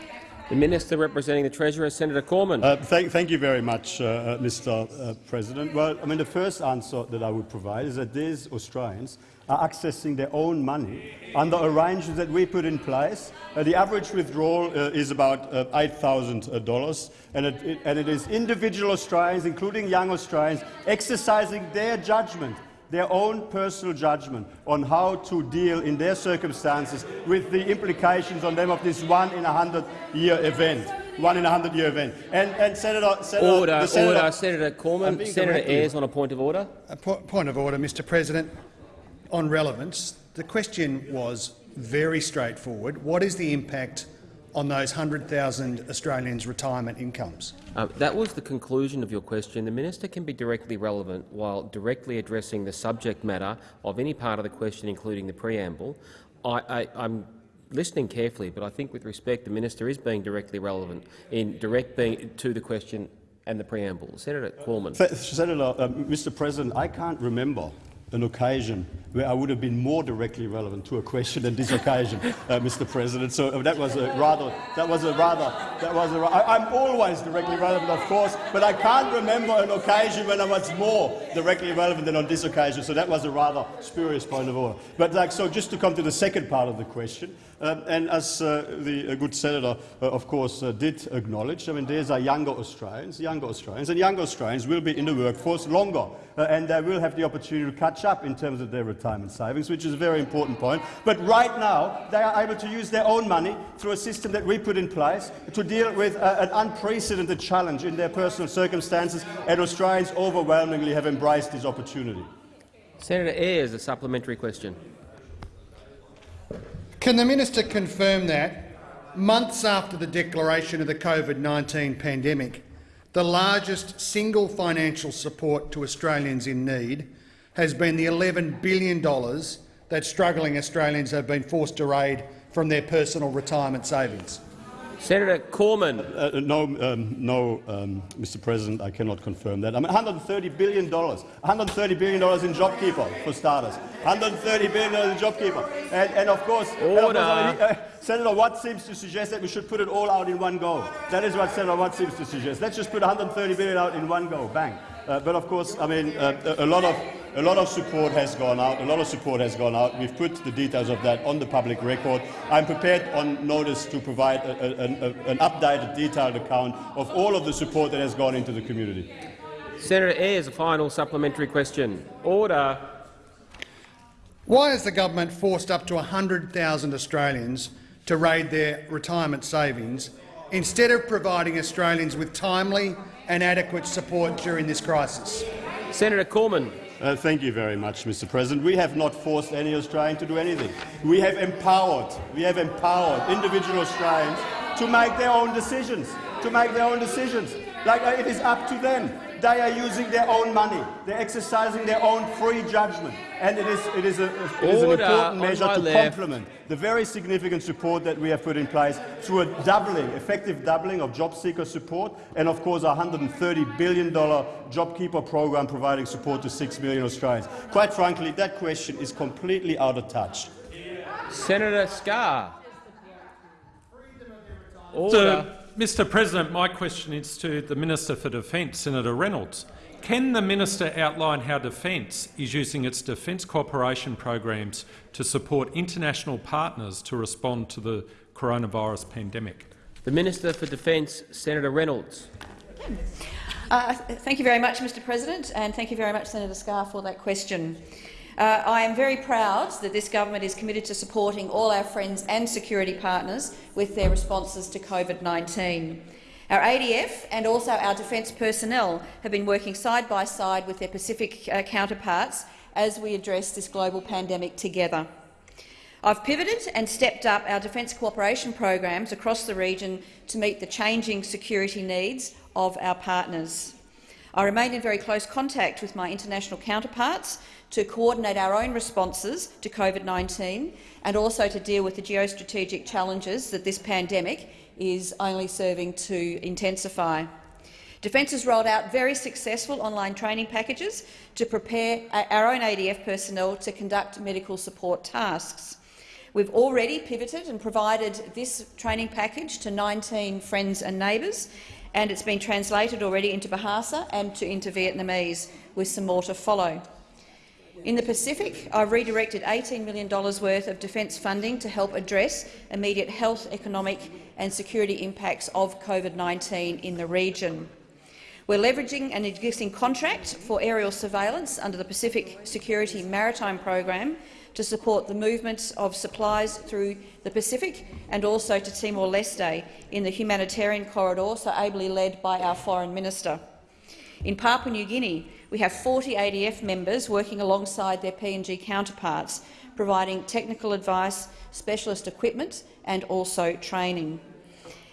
The Minister representing the Treasurer, Senator Cormann. Uh, thank, thank, you very much, uh, uh Mr uh, President. Well, I mean, the first answer that I would provide is that these Australians are accessing their own money under arrangements that we put in place. Uh, the average withdrawal uh, is about uh, $8,000, and, it, and it is individual Australians, including young Australians, exercising their judgment their own personal judgment on how to deal in their circumstances with the implications on them of this one in a hundred year event. One in a hundred year event. And, and Senator, Senator, order, Senator, order, Senator Cormann. Senator Ayres on a point of order. A po point of order, Mr. President on relevance, the question was very straightforward. What is the impact on those 100,000 Australians' retirement incomes? Uh, that was the conclusion of your question. The minister can be directly relevant while directly addressing the subject matter of any part of the question, including the preamble. I, am listening carefully, but I think with respect the minister is being directly relevant in direct being to the question and the preamble. Senator Cormann. Senator, uh, Mr. President, I can't remember an occasion where I would have been more directly relevant to a question than this occasion, uh, Mr. President. So uh, that was a rather, that was a rather, that was a. I, I'm always directly relevant, of course, but I can't remember an occasion when I was more directly relevant than on this occasion. So that was a rather spurious point of order. But like, so just to come to the second part of the question, um, and as uh, the uh, good senator, uh, of course, did acknowledge, I mean, these are younger Australians, younger Australians, and younger Australians will be in the workforce longer, and they will have the opportunity to catch catch up in terms of their retirement savings, which is a very important point. But right now, they are able to use their own money through a system that we put in place to deal with uh, an unprecedented challenge in their personal circumstances, and Australians overwhelmingly have embraced this opportunity. Senator Ayres, a supplementary question. Can the minister confirm that, months after the declaration of the COVID-19 pandemic, the largest single financial support to Australians in need has been the $11 billion that struggling Australians have been forced to raid from their personal retirement savings? Senator Cormann. Uh, no, um, no um, Mr. President, I cannot confirm that. I mean, $130 billion, $130 billion in JobKeeper, for starters. $130 billion in JobKeeper. And, and of course, and of course I mean, uh, Senator Watt seems to suggest that we should put it all out in one go. That is what Senator Watt seems to suggest. Let's just put 130 billion out in one go, bang. Uh, but of course, I mean, uh, a lot of a lot of support has gone out. A lot of support has gone out. We've put the details of that on the public record. I'm prepared on notice to provide a, a, a, an updated, detailed account of all of the support that has gone into the community. Senator Ayres, a final supplementary question. Order. Why has the government forced up to 100,000 Australians to raid their retirement savings instead of providing Australians with timely and adequate support during this crisis? Senator Cormann. Uh, thank you very much, Mr. President. We have not forced any Australian to do anything. We have empowered, we have empowered individual Australians to make their own decisions, to make their own decisions. Like uh, it is up to them. They are using their own money. They're exercising their own free judgment. And it is, it is, a, it is an important measure to left. complement the very significant support that we have put in place through a doubling, effective doubling of job seeker support and, of course, a $130 billion JobKeeper program providing support to 6 million Australians. Quite frankly, that question is completely out of touch. Senator Scarr. Order. So, Mr President, my question is to the Minister for Defence, Senator Reynolds. Can the minister outline how Defence is using its defence cooperation programs to support international partners to respond to the coronavirus pandemic? The Minister for Defence, Senator Reynolds. Uh, thank you very much, Mr President, and thank you very much, Senator Scarr, for that question. Uh, I am very proud that this government is committed to supporting all our friends and security partners with their responses to COVID-19. Our ADF and also our defence personnel have been working side by side with their Pacific uh, counterparts as we address this global pandemic together. I've pivoted and stepped up our defence cooperation programs across the region to meet the changing security needs of our partners. I remain in very close contact with my international counterparts to coordinate our own responses to COVID-19 and also to deal with the geostrategic challenges that this pandemic is only serving to intensify. Defence has rolled out very successful online training packages to prepare our own ADF personnel to conduct medical support tasks. We've already pivoted and provided this training package to 19 friends and neighbours, and it's been translated already into Bahasa and to, into Vietnamese, with some more to follow. In the Pacific, I've redirected $18 million worth of defence funding to help address immediate health, economic and security impacts of COVID-19 in the region. We're leveraging an existing contract for aerial surveillance under the Pacific Security Maritime Program to support the movement of supplies through the Pacific and also to Timor-Leste in the humanitarian corridor, so ably led by our Foreign Minister. In Papua New Guinea, we have 40 ADF members working alongside their PNG counterparts, providing technical advice, specialist equipment and also training.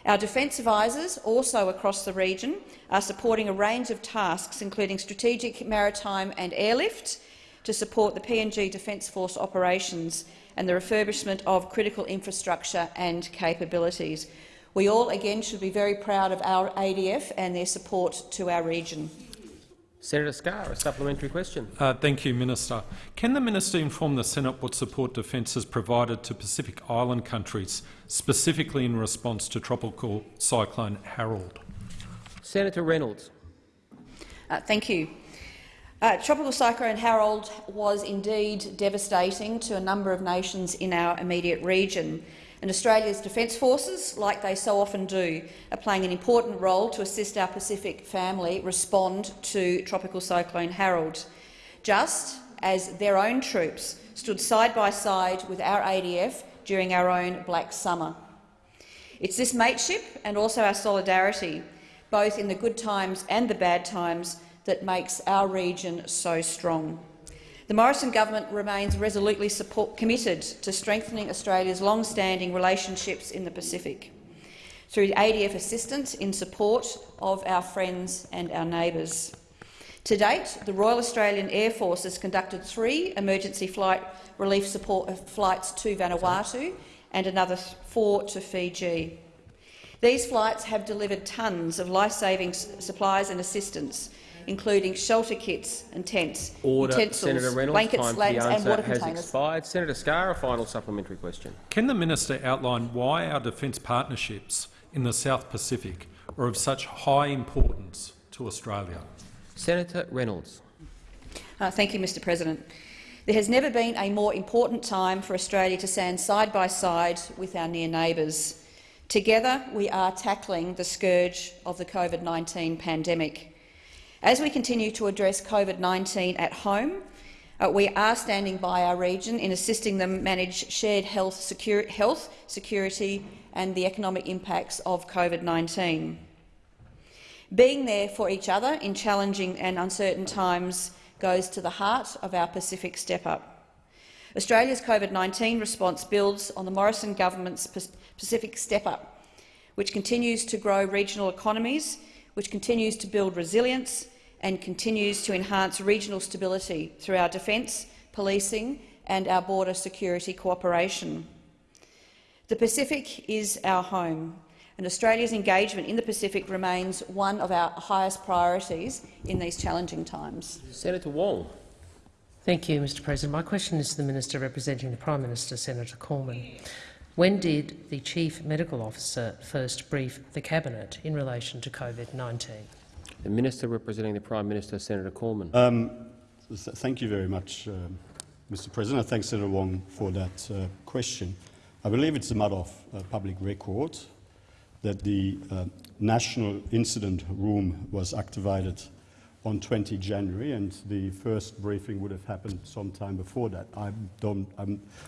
Our defence advisors, also across the region, are supporting a range of tasks, including strategic maritime and airlift, to support the PNG Defence Force operations and the refurbishment of critical infrastructure and capabilities. We all, again, should be very proud of our ADF and their support to our region. Senator Scarr, a supplementary question. Uh, thank you, Minister. Can the minister inform the Senate what support Defence has provided to Pacific Island countries, specifically in response to tropical cyclone Harold? Senator Reynolds. Uh, thank you. Uh, tropical cyclone Harold was indeed devastating to a number of nations in our immediate region, and Australia's Defence Forces, like they so often do, are playing an important role to assist our Pacific family respond to tropical cyclone Harold. Just as their own troops stood side by side with our ADF during our own Black Summer. It's this mateship and also our solidarity, both in the good times and the bad times, that makes our region so strong. The Morrison government remains resolutely support, committed to strengthening Australia's long-standing relationships in the Pacific through ADF assistance in support of our friends and our neighbours. To date, the Royal Australian Air Force has conducted three emergency flight relief support uh, flights to Vanuatu and another four to Fiji. These flights have delivered tonnes of life-saving supplies and assistance, including shelter kits and tents, Order. utensils, Senator Reynolds, blankets, time for slabs the and answer water has containers. expired. Senator Scarr, a final supplementary question. Can the minister outline why our defence partnerships in the South Pacific are of such high importance to Australia? Senator Reynolds. Uh, thank you, Mr President. There has never been a more important time for Australia to stand side by side with our near neighbours. Together, we are tackling the scourge of the COVID-19 pandemic. As we continue to address COVID-19 at home, uh, we are standing by our region in assisting them manage shared health, health, security and the economic impacts of COVID-19. Being there for each other in challenging and uncertain times goes to the heart of our Pacific Step Up. Australia's COVID-19 response builds on the Morrison government's Pacific Step Up, which continues to grow regional economies, which continues to build resilience and continues to enhance regional stability through our defence, policing and our border security cooperation. The Pacific is our home, and Australia's engagement in the Pacific remains one of our highest priorities in these challenging times. Senator Wong. Thank you, Mr President. My question is to the Minister representing the Prime Minister, Senator Cormann. When did the Chief Medical Officer first brief the Cabinet in relation to COVID-19? The Minister representing the Prime Minister, Senator Cormann. Um, th thank you very much, um, Mr President. I thank Senator Wong for that uh, question. I believe it's a matter of uh, public record that the uh, National Incident Room was activated on 20 January, and the first briefing would have happened sometime before that. I don't, I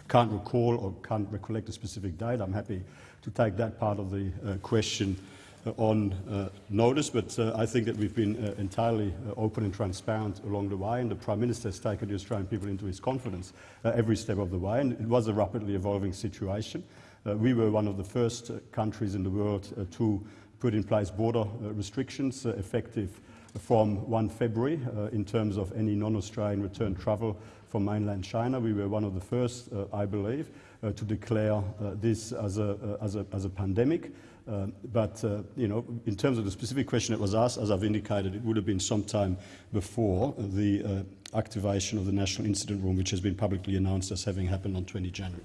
can't recall or can't recollect a specific date. I'm happy to take that part of the uh, question uh, on uh, notice, but uh, I think that we've been uh, entirely uh, open and transparent along the way, and the Prime Minister has taken the Australian people into his confidence every step of the way, and it was a rapidly evolving situation. we were one of the first countries in the world to put in place border restrictions effective from 1 February uh, in terms of any non-Australian return travel from mainland China. We were one of the first, uh, I believe, uh, to declare this as a, as a, as a pandemic. Um, but, uh, you know, in terms of the specific question that was asked, as I've indicated, it would have been sometime before the uh, activation of the National Incident Room, which has been publicly announced as having happened on 20 January.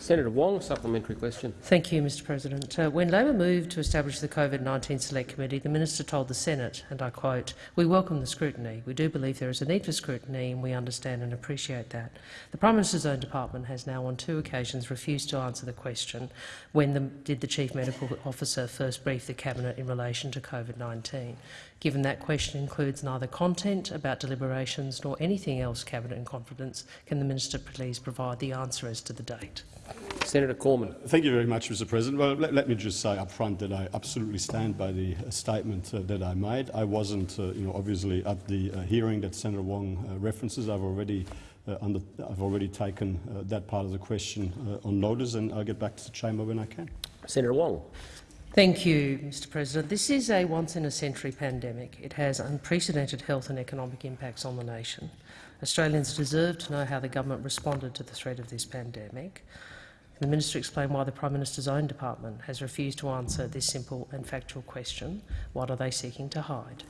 Senator Wong, supplementary question. Thank you, Mr President. Uh, when Labor moved to establish the COVID-19 Select Committee, the minister told the Senate, and I quote, we welcome the scrutiny. We do believe there is a need for scrutiny, and we understand and appreciate that. The Prime Minister's own department has now on two occasions refused to answer the question, when the, did the Chief Medical Officer first brief the Cabinet in relation to COVID-19? Given that question includes neither content about deliberations nor anything else Cabinet in confidence, can the minister please provide the answer as to the date? Senator Cormann. Thank you very much, Mr President. Well, let, let me just say up front that I absolutely stand by the uh, statement uh, that I made. I wasn't, uh, you know, obviously at the uh, hearing that Senator Wong uh, references. I've already, uh, under, I've already taken that part of the question on notice, and I'll get back to the chamber when I can. Senator Wong. Thank you, Mr President. This is a once-in-a-century pandemic. It has unprecedented health and economic impacts on the nation. Australians deserve to know how the government responded to the threat of this pandemic. The minister explained why the Prime Minister's own department has refused to answer this simple and factual question. What are they seeking to hide?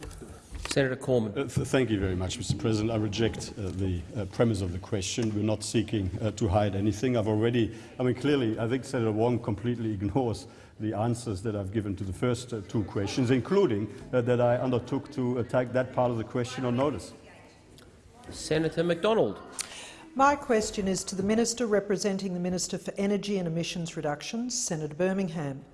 Senator Cormann. Uh, th thank you very much, Mr President. I reject uh, the uh, premise of the question. We're not seeking uh, to hide anything. I've already, I mean, clearly, I think Senator Wong completely ignores the answers that I've given to the first uh, two questions, including uh, that I undertook to attack that part of the question on notice. Senator McDonald. My question is to the Minister representing the Minister for Energy and Emissions Reductions, Senator Birmingham.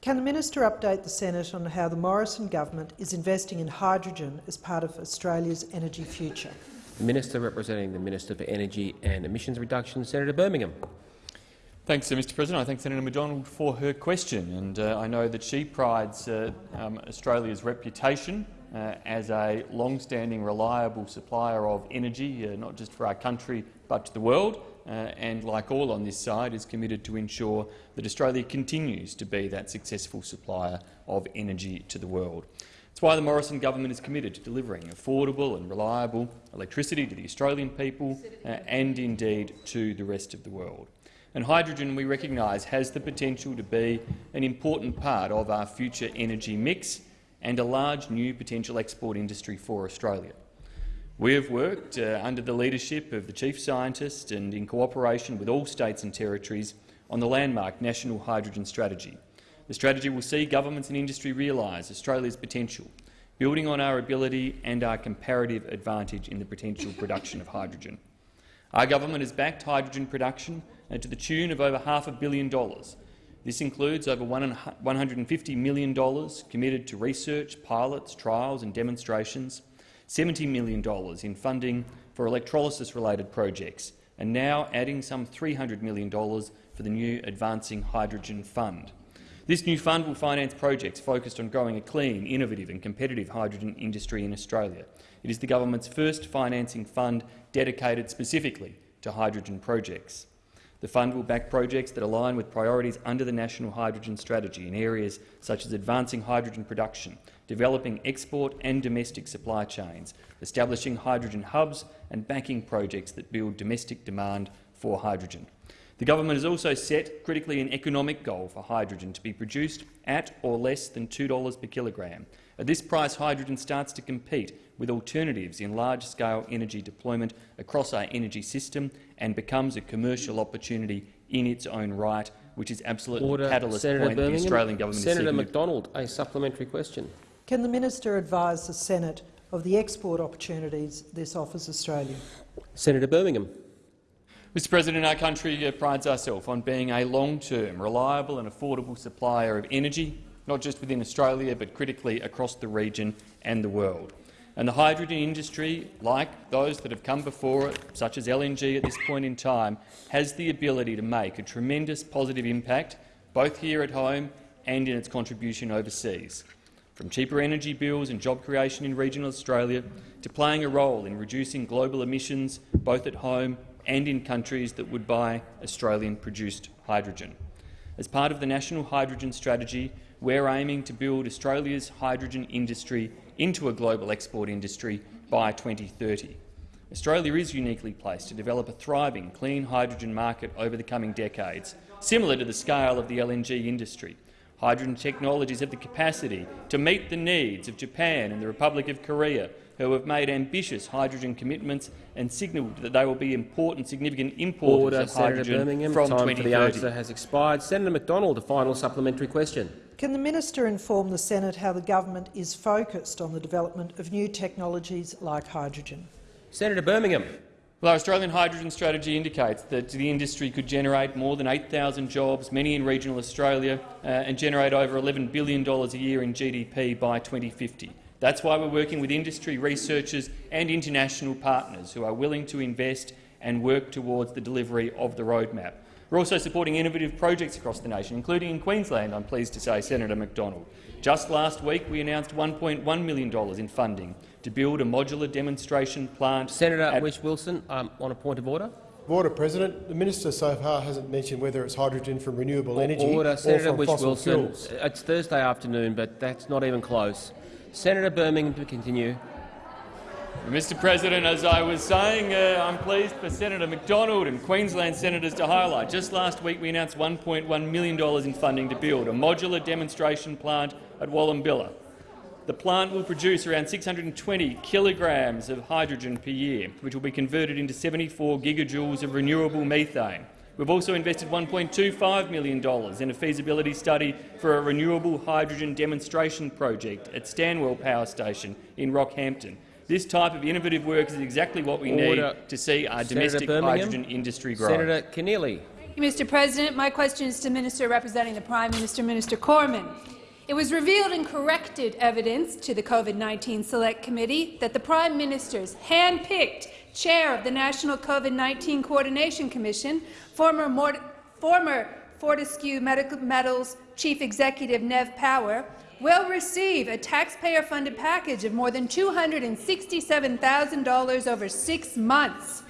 Can the Minister update the Senate on how the Morrison government is investing in hydrogen as part of Australia's energy future? The Minister representing the Minister for Energy and Emissions Reduction, Senator Birmingham. Thanks, Mr President. I thank Senator McDonald for her question. and uh, I know that she prides uh, um, Australia's reputation uh, as a long-standing, reliable supplier of energy, uh, not just for our country but to the world, uh, and, like all on this side, is committed to ensure that Australia continues to be that successful supplier of energy to the world. That's why the Morrison government is committed to delivering affordable and reliable electricity to the Australian people uh, and indeed to the rest of the world. And hydrogen, we recognise, has the potential to be an important part of our future energy mix and a large new potential export industry for Australia. We have worked uh, under the leadership of the Chief Scientist and in cooperation with all states and territories on the landmark National Hydrogen Strategy. The strategy will see governments and industry realise Australia's potential, building on our ability and our comparative advantage in the potential production of hydrogen. Our government has backed hydrogen production to the tune of over half a billion dollars. This includes over $150 million committed to research, pilots, trials and demonstrations, $70 million in funding for electrolysis-related projects, and now adding some $300 million for the new Advancing Hydrogen Fund. This new fund will finance projects focused on growing a clean, innovative and competitive hydrogen industry in Australia. It is the government's first financing fund dedicated specifically to hydrogen projects. The fund will back projects that align with priorities under the National Hydrogen Strategy in areas such as advancing hydrogen production, developing export and domestic supply chains, establishing hydrogen hubs and backing projects that build domestic demand for hydrogen. The government has also set critically an economic goal for hydrogen to be produced at or less than $2 per kilogram. At this price, hydrogen starts to compete with alternatives in large-scale energy deployment across our energy system and becomes a commercial opportunity in its own right, which is absolutely Order. the catalyst Senator point Birmingham. the Australian government Senator is seeking McDonald, a supplementary question. Can the minister advise the Senate of the export opportunities this offers Australia? Senator Birmingham. Mr President, our country uh, prides ourselves on being a long-term, reliable and affordable supplier of energy, not just within Australia but critically across the region and the world. And the hydrogen industry, like those that have come before it, such as LNG at this point in time, has the ability to make a tremendous positive impact, both here at home and in its contribution overseas. From cheaper energy bills and job creation in regional Australia to playing a role in reducing global emissions both at home and in countries that would buy Australian-produced hydrogen. As part of the National Hydrogen Strategy, we're aiming to build Australia's hydrogen industry into a global export industry by 2030. Australia is uniquely placed to develop a thriving clean hydrogen market over the coming decades, similar to the scale of the LNG industry. Hydrogen technologies have the capacity to meet the needs of Japan and the Republic of Korea, who have made ambitious hydrogen commitments and signalled that they will be important, significant importers Order, of Senator hydrogen Birmingham. from Time 2030. for the answer has expired. Senator McDonald, a final supplementary question. Can the minister inform the Senate how the government is focused on the development of new technologies like hydrogen? Senator Birmingham. Well, our Australian hydrogen strategy indicates that the industry could generate more than 8,000 jobs, many in regional Australia, uh, and generate over $11 billion a year in GDP by 2050. That's why we're working with industry researchers and international partners who are willing to invest and work towards the delivery of the roadmap. We're also supporting innovative projects across the nation, including in Queensland, I'm pleased to say, Senator McDonald. Just last week we announced $1.1 million in funding to build a modular demonstration plant. Senator Whish-Wilson, um, on a point of order. Order, President. The minister so far hasn't mentioned whether it's hydrogen from renewable energy Order, or Senator from fossil Whish-Wilson. fuels. It's Thursday afternoon, but that's not even close. Senator Birmingham to continue. Mr President, as I was saying, uh, I'm pleased for Senator McDonald and Queensland senators to highlight. Just last week we announced $1.1 million in funding to build a modular demonstration plant at Wallumbilla. The plant will produce around 620 kilograms of hydrogen per year, which will be converted into 74 gigajoules of renewable methane. We've also invested $1.25 million in a feasibility study for a renewable hydrogen demonstration project at Stanwell Power Station in Rockhampton. This type of innovative work is exactly what we Order. need to see our Senator domestic Birmingham. hydrogen industry grow. Senator Keneally. Thank you, Mr. President. My question is to Minister representing the Prime Minister, Minister Cormann. It was revealed in corrected evidence to the COVID-19 Select Committee that the Prime Minister's hand-picked chair of the National COVID-19 Coordination Commission, former, Mort former Fortescue Medical Metals Chief Executive Nev Power, will receive a taxpayer-funded package of more than $267,000 over six months.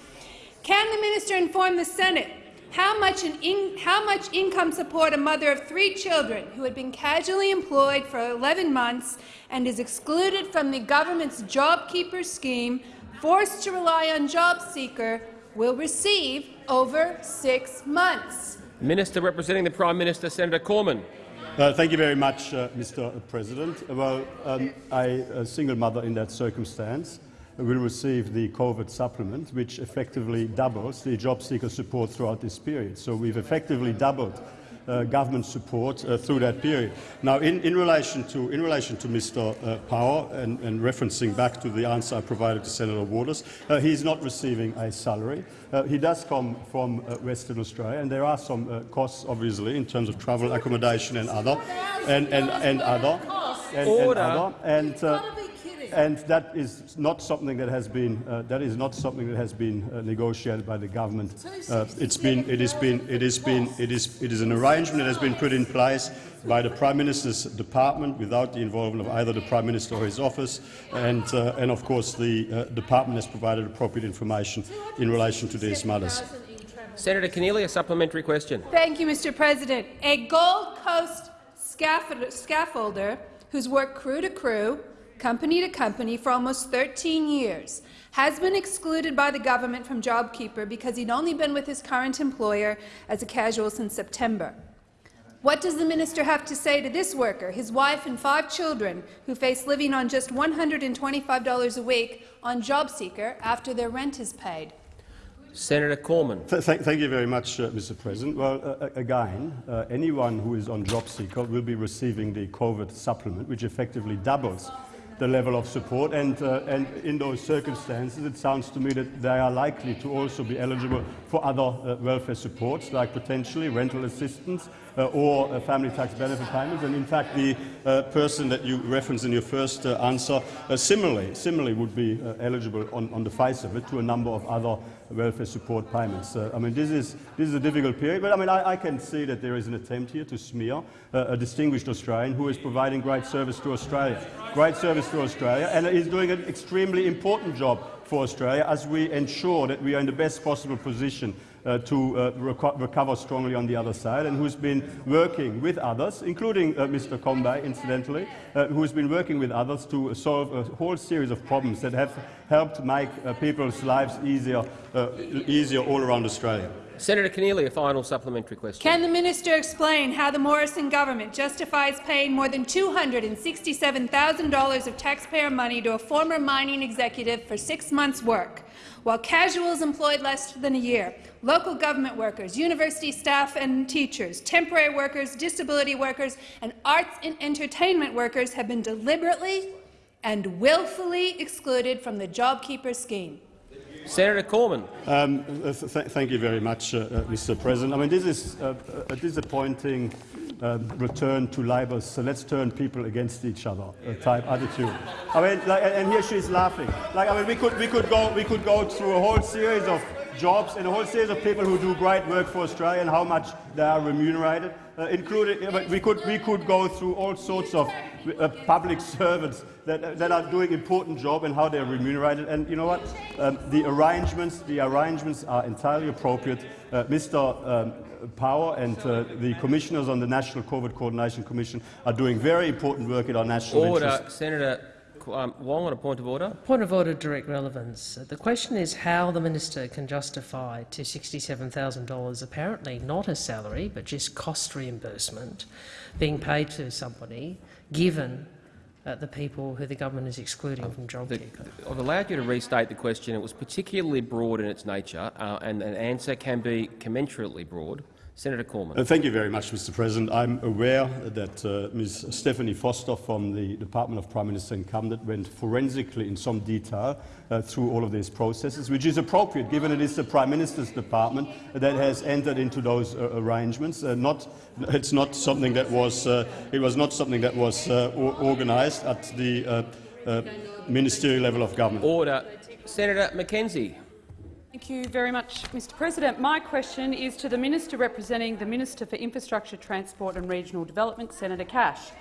Can the minister inform the Senate how much, in, how much income support a mother of three children who had been casually employed for 11 months and is excluded from the government's JobKeeper scheme, forced to rely on JobSeeker, will receive over six months? Minister representing the Prime Minister, Senator Cormann. Uh, thank you very much, uh, Mr. President. Well, um, I, a single mother in that circumstance, will receive the COVID supplement, which effectively doubles the job seeker support throughout this period. So we've effectively doubled uh, government support uh, through that period. Now, in, in, relation to in relation to Mr. Uh, Power and, and, referencing back to the answer I provided to Senator Waters, uh, he is not receiving a salary. Uh, he does come from uh, Western Australia, and there are some costs, obviously, in terms of travel, accommodation, and other, and and, and other, and, and other, and and that is not something that has been uh, that is not something that has been uh, negotiated by the government. Uh, it's been it has been it has been it is it is an arrangement that has been put in place by the Prime Minister's department without the involvement of either the Prime Minister or his office, and uh, and of course the uh, department has provided appropriate information in relation to these matters. Senator Keneally, a supplementary question. Thank you, Mr. President. A Gold Coast scaffolder who's worked crew to crew company to company for almost 13 years, has been excluded by the government from JobKeeper because he'd only been with his current employer as a casual since September. What does the minister have to say to this worker, his wife and five children, who face living on just $125 a week on JobSeeker after their rent is paid? Senator Cormann. Th th thank you very much, uh, Mr. President. Well, uh, again, uh, anyone who is on JobSeeker will be receiving the COVID supplement, which effectively doubles the level of support. And, uh, and in those circumstances, it sounds to me that they are likely to also be eligible for other uh, welfare supports, like potentially rental assistance uh, or uh, family tax benefit payments. And in fact, the uh, person that you referenced in your first uh, answer similarly, similarly would be eligible on, on the face of it to a number of other welfare support payments. Uh, I mean, this is, this is a difficult period, but I mean, I, I can see that there is an attempt here to smear uh, a distinguished Australian who is providing great service to Australia. Great service to Australia, and is doing an extremely important job for Australia as we ensure that we are in the best possible position uh, to uh, reco recover strongly on the other side and who's been working with others, including uh, Mr. Combet, incidentally, uh, who's been working with others to solve a whole series of problems that have helped make uh, people's lives easier, uh, easier all around Australia. Senator Keneally, a final supplementary question. Can the minister explain how the Morrison government justifies paying more than $267,000 of taxpayer money to a former mining executive for six months' work, while casuals employed less than a year, local government workers, university staff and teachers, temporary workers, disability workers, and arts and entertainment workers have been deliberately and willfully excluded from the JobKeeper scheme? Senator Cormann. Um, th thank you very much, uh, uh, Mr. President. I mean, this is uh, a disappointing uh, return to Labor's so let's turn people against each other uh, type attitude. I mean, like, and here she's laughing. Like, I mean, we could we could go we could go through a whole series of jobs and a whole series of people who do great work for Australia and how much they are remunerated, uh, including we could we could go through all sorts of uh, public servants that, that are doing important job and how they're remunerated. And you know what? Um, the arrangements, the arrangements are entirely appropriate. Uh, Mr. Um, Power and uh, the commissioners on the National COVID Coordination Commission are doing very important work in our national Order. interest. Senator um, Wong on a point of order. Point of order, direct relevance. The question is how the minister can justify to $67,000, apparently not a salary but just cost reimbursement, being paid to somebody, given uh, the people who the government is excluding from JobKeeper. I've allowed you to restate the question. It was particularly broad in its nature, uh, and an answer can be commensurately broad. Senator Cormann. Uh, thank you very much, Mr. President. I'm aware that uh, Ms. Stephanie Foster from the Department of Prime Minister in Cabinet went forensically in some detail uh, through all of these processes, which is appropriate given it is the Prime Minister's department that has entered into those uh, arrangements. Uh, not, it's not something that was, uh, it was not something that was organised at the ministerial level of government. Order. Senator McKenzie. Thank you very much, Mr President. My question is to the Minister representing the Minister for Infrastructure, Transport and Regional Development, Senator Cash.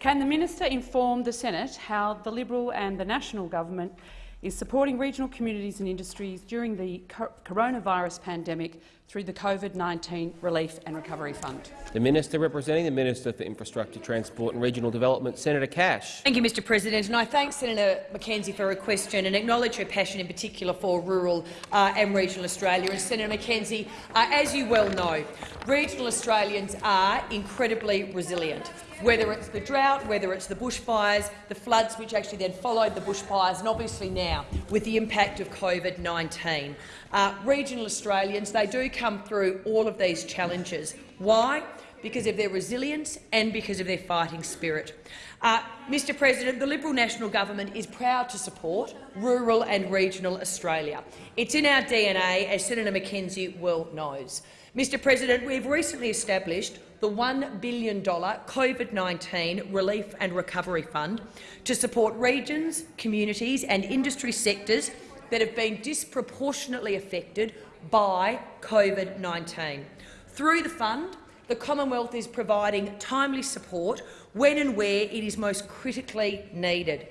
Can the minister inform the Senate how the Liberal and the National government is supporting regional communities and industries during the coronavirus pandemic through the COVID-19 Relief and Recovery Fund. The Minister representing the Minister for Infrastructure, Transport and Regional Development, Senator Cash. Thank you, Mr President. And I thank Senator McKenzie for her question and acknowledge her passion in particular for rural uh, and regional Australia. And Senator McKenzie, uh, as you well know, regional Australians are incredibly resilient whether it's the drought, whether it's the bushfires, the floods which actually then followed the bushfires, and obviously now with the impact of COVID-19. Uh, regional Australians, they do come through all of these challenges. Why? Because of their resilience and because of their fighting spirit. Uh, Mr President, the Liberal National Government is proud to support rural and regional Australia. It's in our DNA, as Senator McKenzie well knows. Mr President, we have recently established the $1 billion COVID-19 Relief and Recovery Fund to support regions, communities and industry sectors that have been disproportionately affected by COVID-19. Through the fund, the Commonwealth is providing timely support when and where it is most critically needed.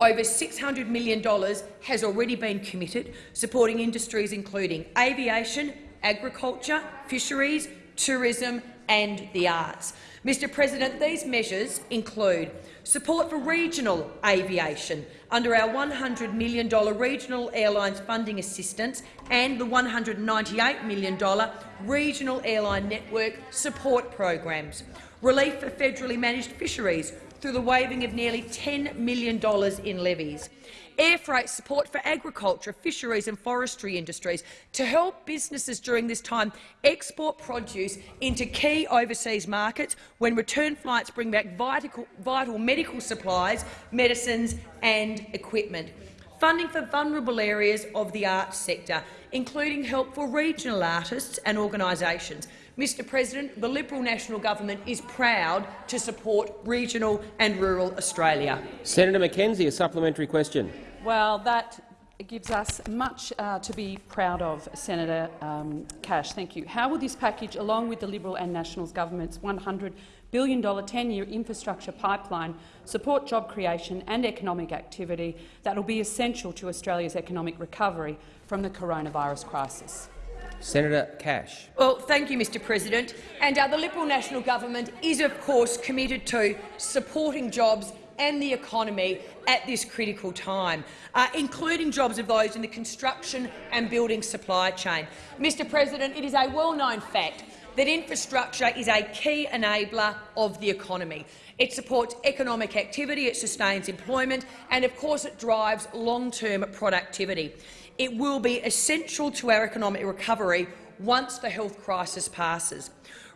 Over $600 million has already been committed, supporting industries including aviation, agriculture, fisheries, tourism and the arts. Mr President, these measures include support for regional aviation. Under our $100 million Regional Airlines Funding Assistance and the $198 million Regional Airline Network Support Programs, relief for federally managed fisheries through the waiving of nearly $10 million in levies, air freight support for agriculture, fisheries and forestry industries to help businesses during this time export produce into key overseas markets when return flights bring back vital, vital medical supplies, medicines and equipment. Funding for vulnerable areas of the arts sector, including help for regional artists and organisations. Mr President, the Liberal National Government is proud to support regional and rural Australia. Senator McKenzie, a supplementary question. Well, that gives us much uh, to be proud of, Senator um, Cash. Thank you. How will this package, along with the Liberal and Nationals government's $100 billion 10-year infrastructure pipeline, support job creation and economic activity that will be essential to Australia's economic recovery from the coronavirus crisis? Senator Cash. Well, thank you, Mr President. And uh, the Liberal National Government is, of course, committed to supporting jobs and the economy at this critical time, uh, including jobs of those in the construction and building supply chain. Mr President, it is a well-known fact that infrastructure is a key enabler of the economy. It supports economic activity, it sustains employment and, of course, it drives long-term productivity. It will be essential to our economic recovery once the health crisis passes.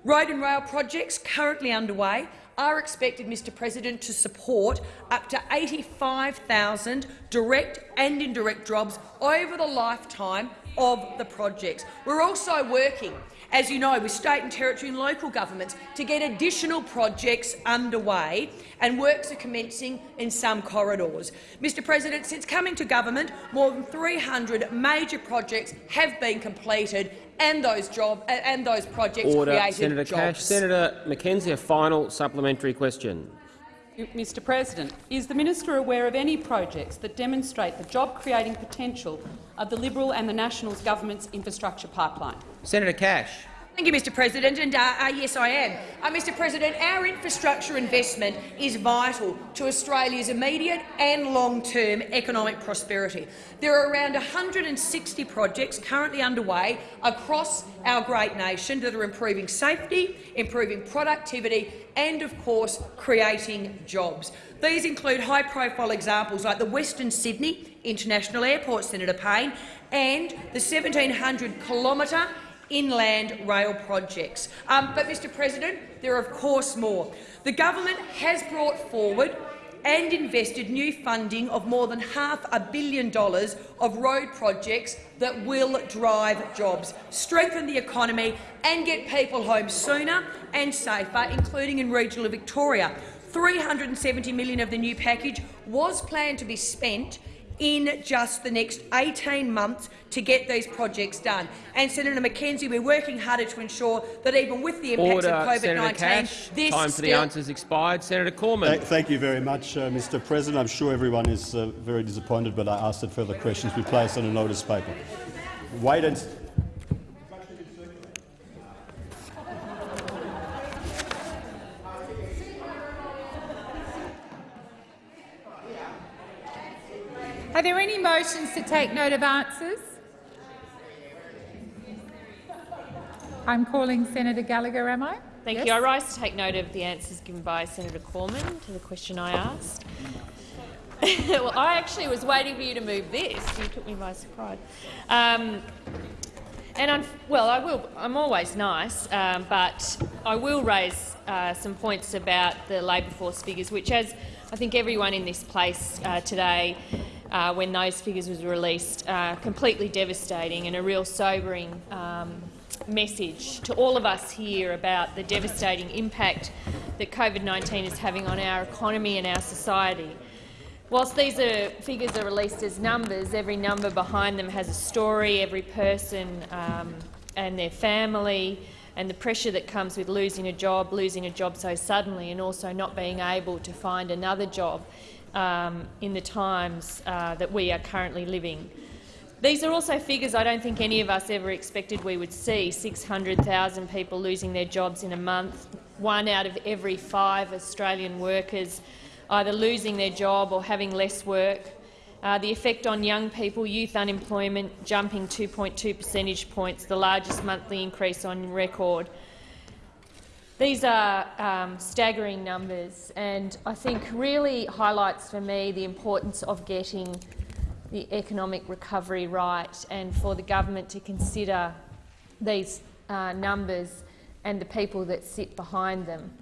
Road and rail projects currently underway are expected, Mr President, to support up to 85,000 direct and indirect jobs over the lifetime of the projects. We're also working as you know, with state and territory and local governments to get additional projects underway, and works are commencing in some corridors. Mr President, since coming to government, more than 300 major projects have been completed and those, job, and those projects Order. created Senator jobs. Cash. Senator McKenzie, a final supplementary question. Mr President, is the minister aware of any projects that demonstrate the job-creating potential of the Liberal and the Nationals government's infrastructure pipeline? Senator Cash. Thank you, Mr President, and uh, uh, yes, I am. Uh, Mr President, our infrastructure investment is vital to Australia's immediate and long-term economic prosperity. There are around 160 projects currently underway across our great nation that are improving safety, improving productivity and, of course, creating jobs. These include high-profile examples like the Western Sydney International Airport, Senator Payne, and the 1,700-kilometre inland rail projects. Um, but, Mr President, there are of course more. The government has brought forward and invested new funding of more than half a billion dollars of road projects that will drive jobs, strengthen the economy and get people home sooner and safer, including in regional Victoria. 370 million of the new package was planned to be spent in just the next 18 months to get these projects done. And Senator McKenzie, we're working harder to ensure that even with the impacts Order, of COVID-19, this Time for the answers expired. Senator Cormann. Thank, thank you very much, uh, Mr President. I'm sure everyone is uh, very disappointed, but I ask that further questions be placed on a notice paper. Wait and Are there any motions to take note of answers? I'm calling Senator Gallagher, am I? Thank Yes? you. I rise to take note of the answers given by Senator Cormann to the question I asked. well, I actually was waiting for you to move this. You took me by surprise. Um, and I'm, well, I will. I'm always nice, um, but I will raise uh, some points about the labour force figures, which, as I think everyone in this place uh, today, uh, when those figures was released, uh, completely devastating and a real sobering um, message to all of us here about the devastating impact that COVID-19 is having on our economy and our society. Whilst these are, figures are released as numbers, every number behind them has a story, every person um, and their family, and the pressure that comes with losing a job, losing a job so suddenly, and also not being able to find another job um, in the times uh, that we are currently living. These are also figures I don't think any of us ever expected we would see, 600,000 people losing their jobs in a month, one out of every five Australian workers either losing their job or having less work, uh, the effect on young people, youth unemployment jumping 2.2 percentage points, the largest monthly increase on record. These are um, staggering numbers and I think really highlights for me the importance of getting the economic recovery right and for the government to consider these uh, numbers and the people that sit behind them.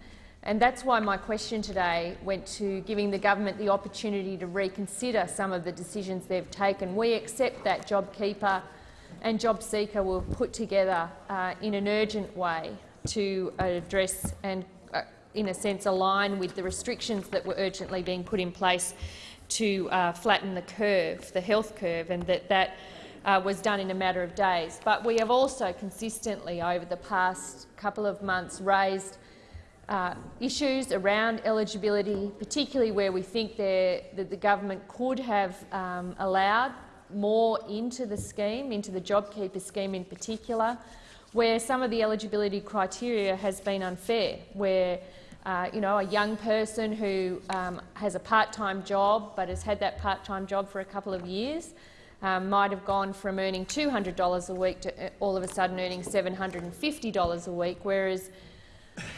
And that's why my question today went to giving the government the opportunity to reconsider some of the decisions they've taken. We accept that JobKeeper and JobSeeker were put together uh, in an urgent way to address and, uh, in a sense, align with the restrictions that were urgently being put in place to uh, flatten the curve, the health curve, and that that uh, was done in a matter of days. But we have also consistently, over the past couple of months, raised uh, issues around eligibility, particularly where we think that the government could have um, allowed more into the scheme, into the JobKeeper scheme in particular, where some of the eligibility criteria has been unfair, where uh, you know, a young person who um, has a part-time job but has had that part-time job for a couple of years um, might have gone from earning $200 a week to uh, all of a sudden earning $750 a week, whereas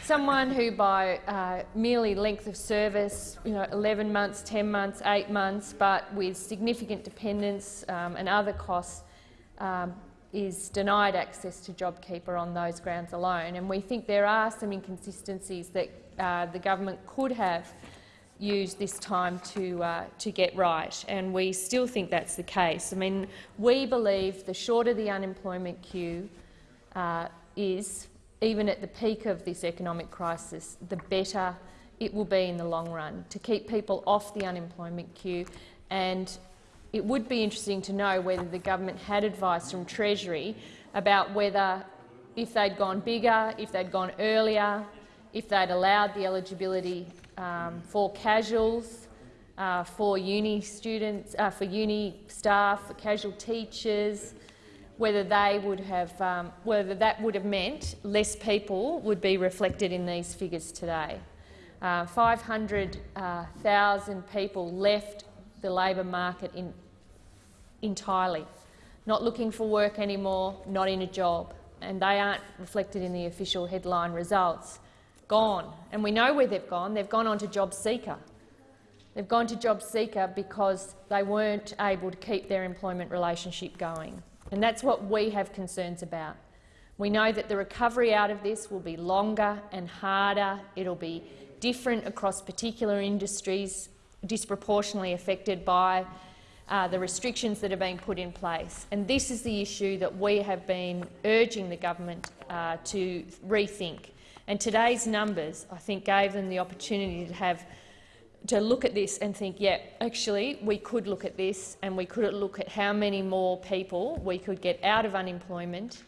someone who by uh, merely length of service, you know, 11 months, 10 months, 8 months, but with significant dependence um, and other costs, um, is denied access to JobKeeper on those grounds alone. And we think there are some inconsistencies that uh, the government could have used this time to, uh, to get right, and we still think that's the case. I mean, we believe the shorter the unemployment queue uh, is, even at the peak of this economic crisis, the better it will be in the long run to keep people off the unemployment queue. And it would be interesting to know whether the government had advice from Treasury about whether, if they'd gone bigger, if they'd gone earlier, if they'd allowed the eligibility um, for casuals, uh, for uni students, uh, for uni staff, for casual teachers, whether they would have, um, whether that would have meant less people would be reflected in these figures today. Uh, 500,000 people left the labour market in, entirely, not looking for work anymore, not in a job, and they aren't reflected in the official headline results. Gone, and we know where they've gone. They've gone on to job seeker. They've gone to job seeker because they weren't able to keep their employment relationship going. And that's what we have concerns about. We know that the recovery out of this will be longer and harder. It'll be different across particular industries, disproportionately affected by uh, the restrictions that are being put in place. And this is the issue that we have been urging the government uh, to rethink. And today's numbers, I think, gave them the opportunity to have to look at this and think, yeah, actually, we could look at this and we could look at how many more people we could get out of unemployment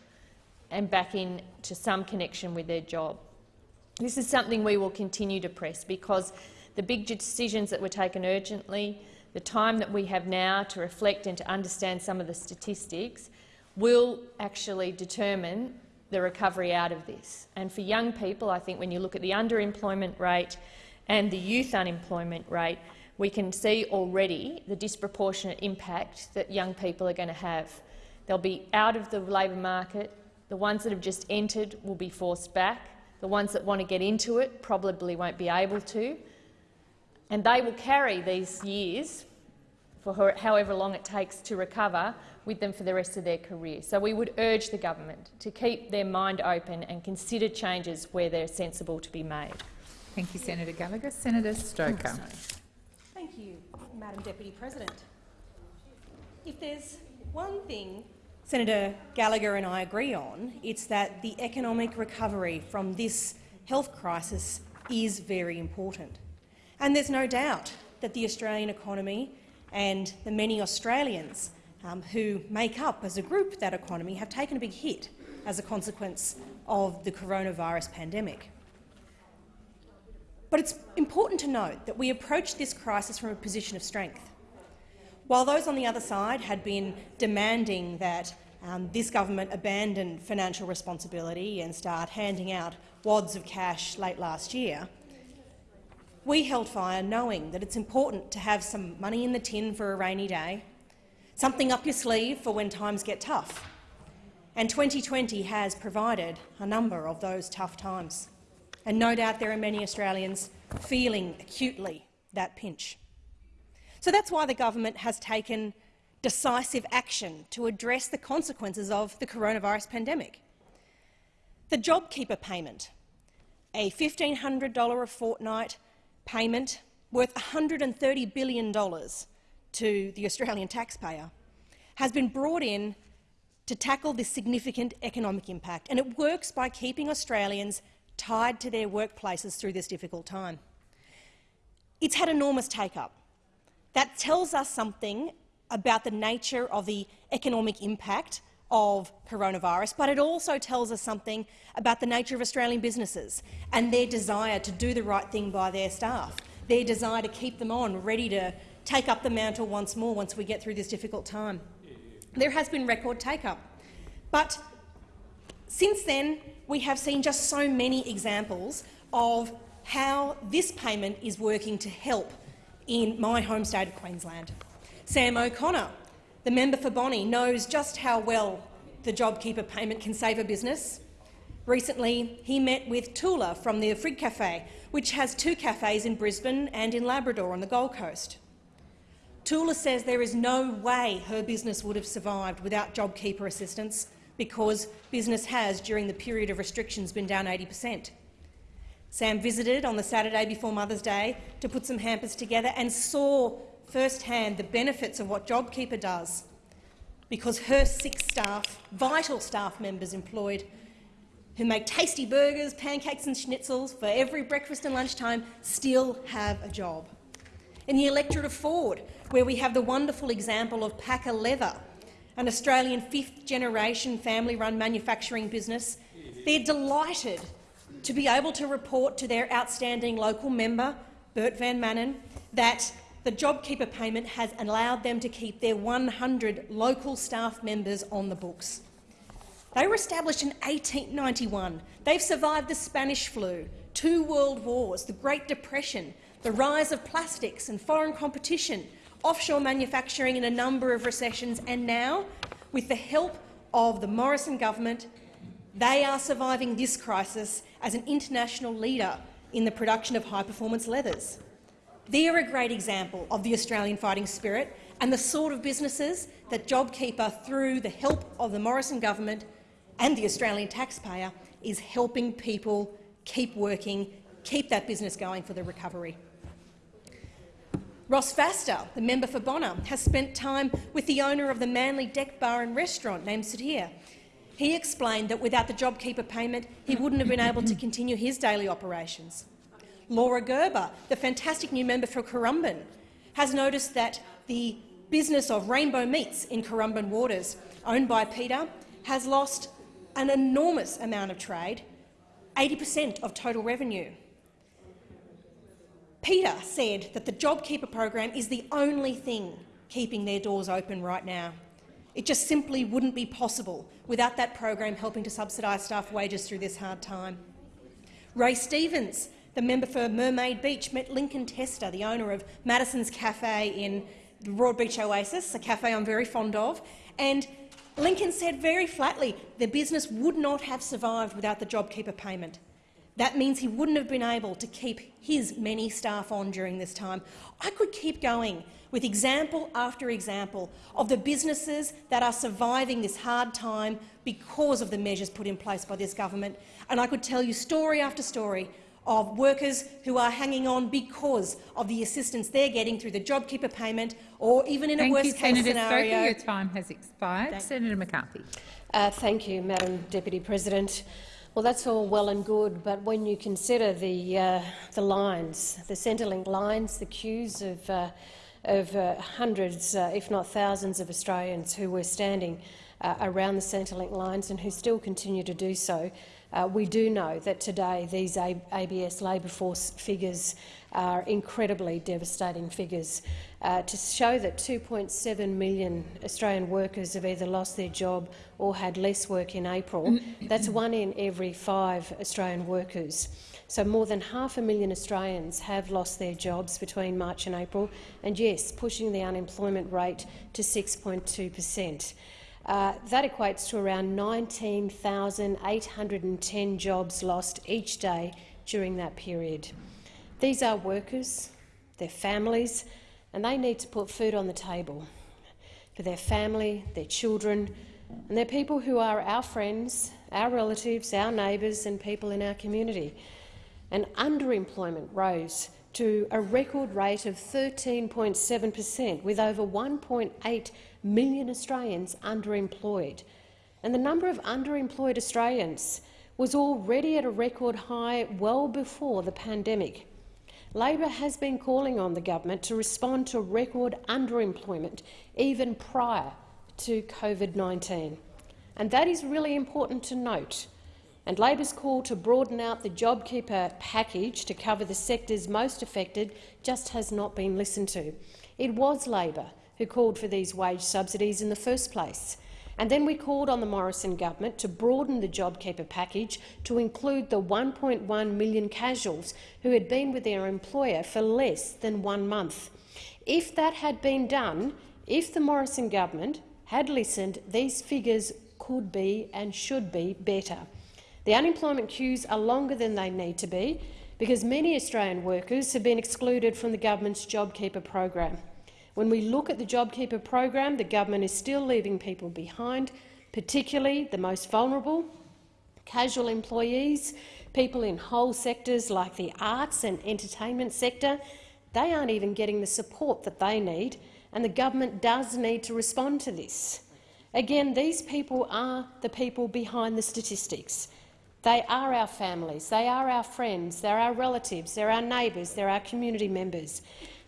and back into some connection with their job. This is something we will continue to press because the big decisions that were taken urgently, the time that we have now to reflect and to understand some of the statistics will actually determine the recovery out of this. And for young people, I think when you look at the underemployment rate and the youth unemployment rate, we can see already the disproportionate impact that young people are going to have. They'll be out of the labour market. The ones that have just entered will be forced back. The ones that want to get into it probably won't be able to. And they will carry these years, for however long it takes to recover, with them for the rest of their career. So we would urge the government to keep their mind open and consider changes where they're sensible to be made. Thank you, Senator Gallagher. Senator Stoker. Thank you, Madam Deputy President. If there's one thing Senator Gallagher and I agree on, it's that the economic recovery from this health crisis is very important. And there's no doubt that the Australian economy and the many Australians um, who make up as a group that economy have taken a big hit as a consequence of the coronavirus pandemic. But it's important to note that we approached this crisis from a position of strength. While those on the other side had been demanding that um, this government abandon financial responsibility and start handing out wads of cash late last year, we held fire knowing that it's important to have some money in the tin for a rainy day something up your sleeve for when times get tough. And 2020 has provided a number of those tough times. And no doubt there are many Australians feeling acutely that pinch. So that's why the government has taken decisive action to address the consequences of the coronavirus pandemic. The JobKeeper payment, a $1,500 a fortnight payment worth $130 billion to the Australian taxpayer, has been brought in to tackle this significant economic impact, and it works by keeping Australians tied to their workplaces through this difficult time. It's had enormous take-up. That tells us something about the nature of the economic impact of coronavirus, but it also tells us something about the nature of Australian businesses and their desire to do the right thing by their staff, their desire to keep them on, ready to take up the mantle once more once we get through this difficult time. There has been record take-up. But since then, we have seen just so many examples of how this payment is working to help in my home state of Queensland. Sam O'Connor, the member for Bonney, knows just how well the JobKeeper payment can save a business. Recently, he met with Tula from the Frig Cafe, which has two cafes in Brisbane and in Labrador on the Gold Coast. Tula says there is no way her business would have survived without JobKeeper assistance because business has, during the period of restrictions, been down 80 per cent. Sam visited on the Saturday before Mother's Day to put some hampers together and saw firsthand the benefits of what JobKeeper does because her six staff, vital staff members employed, who make tasty burgers, pancakes and schnitzels for every breakfast and lunchtime, still have a job. In the electorate of Forde, where we have the wonderful example of Packer Leather, an Australian fifth-generation family-run manufacturing business. They're delighted to be able to report to their outstanding local member, Bert Van Manen, that the JobKeeper payment has allowed them to keep their 100 local staff members on the books. They were established in 1891. They've survived the Spanish flu, two world wars, the Great Depression, the rise of plastics and foreign competition, offshore manufacturing in a number of recessions, and now, with the help of the Morrison government, they are surviving this crisis as an international leader in the production of high-performance leathers. They are a great example of the Australian fighting spirit and the sort of businesses that JobKeeper, through the help of the Morrison government and the Australian taxpayer, is helping people keep working, keep that business going for the recovery. Ross Vasta, the member for Bonner, has spent time with the owner of the Manly Deck Bar and Restaurant named Satir. He explained that without the JobKeeper payment, he wouldn't have been able to continue his daily operations. Laura Gerber, the fantastic new member for Currumbin, has noticed that the business of Rainbow Meats in Currumbin Waters, owned by Peter, has lost an enormous amount of trade, 80 per cent of total revenue. Peter said that the JobKeeper program is the only thing keeping their doors open right now. It just simply wouldn't be possible without that program helping to subsidise staff wages through this hard time. Ray Stevens, the member for Mermaid Beach, met Lincoln Tester, the owner of Madison's Cafe in the Broadbeach Oasis, a cafe I'm very fond of, and Lincoln said very flatly the business would not have survived without the JobKeeper payment. That means he wouldn't have been able to keep his many staff on during this time. I could keep going with example after example of the businesses that are surviving this hard time because of the measures put in place by this government, and I could tell you story after story of workers who are hanging on because of the assistance they're getting through the JobKeeper payment or even in thank a worst-case Senator scenario— Stoker, your time has expired. Thank Senator McCarthy. Uh, thank you, Madam Deputy President. Well, that's all well and good, but when you consider the, uh, the lines, the Centrelink lines, the queues of, uh, of uh, hundreds, uh, if not thousands of Australians who were standing uh, around the Centrelink lines and who still continue to do so, uh, we do know that today these A ABS labour force figures are incredibly devastating figures. Uh, to show that 2.7 million Australian workers have either lost their job or had less work in April, that's one in every five Australian workers. So more than half a million Australians have lost their jobs between March and April, and yes, pushing the unemployment rate to 6.2 per cent. Uh, that equates to around 19,810 jobs lost each day during that period. These are workers, their families, and they need to put food on the table for their family, their children, and they're people who are our friends, our relatives, our neighbours and people in our community. And underemployment rose to a record rate of 13.7 per cent, with over 1.8 million Australians underemployed. And the number of underemployed Australians was already at a record high well before the pandemic. Labor has been calling on the government to respond to record underemployment even prior to COVID-19. And that is really important to note. And Labor's call to broaden out the JobKeeper package to cover the sectors most affected just has not been listened to. It was Labor who called for these wage subsidies in the first place. And then we called on the Morrison government to broaden the JobKeeper package to include the 1.1 million casuals who had been with their employer for less than one month. If that had been done, if the Morrison government had listened, these figures could be and should be better. The unemployment queues are longer than they need to be because many Australian workers have been excluded from the government's JobKeeper program. When we look at the JobKeeper program, the government is still leaving people behind, particularly the most vulnerable, casual employees, people in whole sectors like the arts and entertainment sector. They aren't even getting the support that they need, and the government does need to respond to this. Again, these people are the people behind the statistics. They are our families, they are our friends, they're our relatives, they're our neighbours, they're our community members.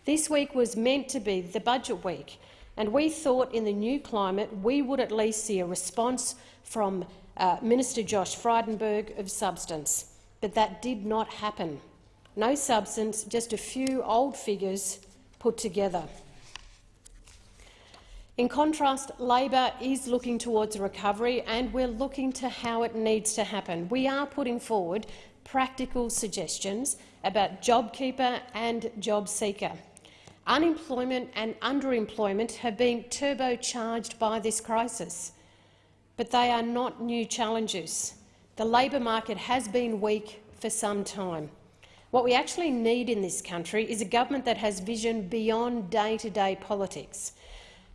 This week was meant to be the budget week, and we thought in the new climate we would at least see a response from uh, Minister Josh Frydenberg of substance. But that did not happen. No substance, just a few old figures put together. In contrast, Labor is looking towards a recovery and we're looking to how it needs to happen. We are putting forward practical suggestions about JobKeeper and JobSeeker. Unemployment and underemployment have been turbocharged by this crisis, but they are not new challenges. The labour market has been weak for some time. What we actually need in this country is a government that has vision beyond day-to-day -day politics.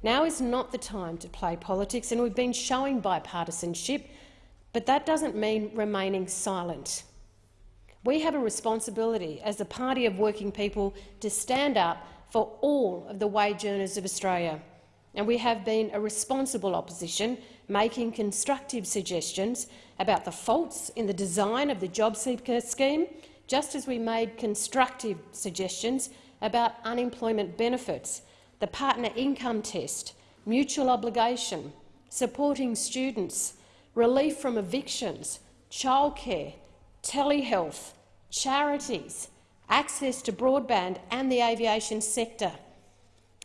Now is not the time to play politics, and we've been showing bipartisanship, but that doesn't mean remaining silent. We have a responsibility as a party of working people to stand up for all of the wage earners of Australia. And we have been a responsible opposition, making constructive suggestions about the faults in the design of the JobSeeker scheme, just as we made constructive suggestions about unemployment benefits, the partner income test, mutual obligation, supporting students, relief from evictions, childcare, telehealth, charities, access to broadband and the aviation sector.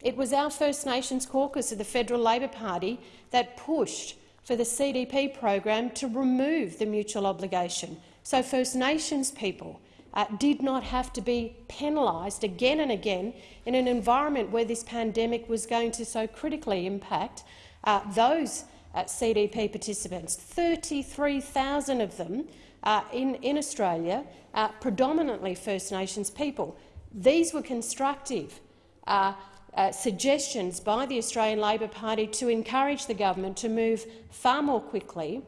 It was our First Nations caucus of the Federal Labor Party that pushed for the CDP program to remove the mutual obligation, so First Nations people uh, did not have to be penalised again and again in an environment where this pandemic was going to so critically impact uh, those uh, CDP participants. 33,000 of them uh, in, in Australia, uh, predominantly First Nations people. These were constructive uh, uh, suggestions by the Australian Labor Party to encourage the government to move far more quickly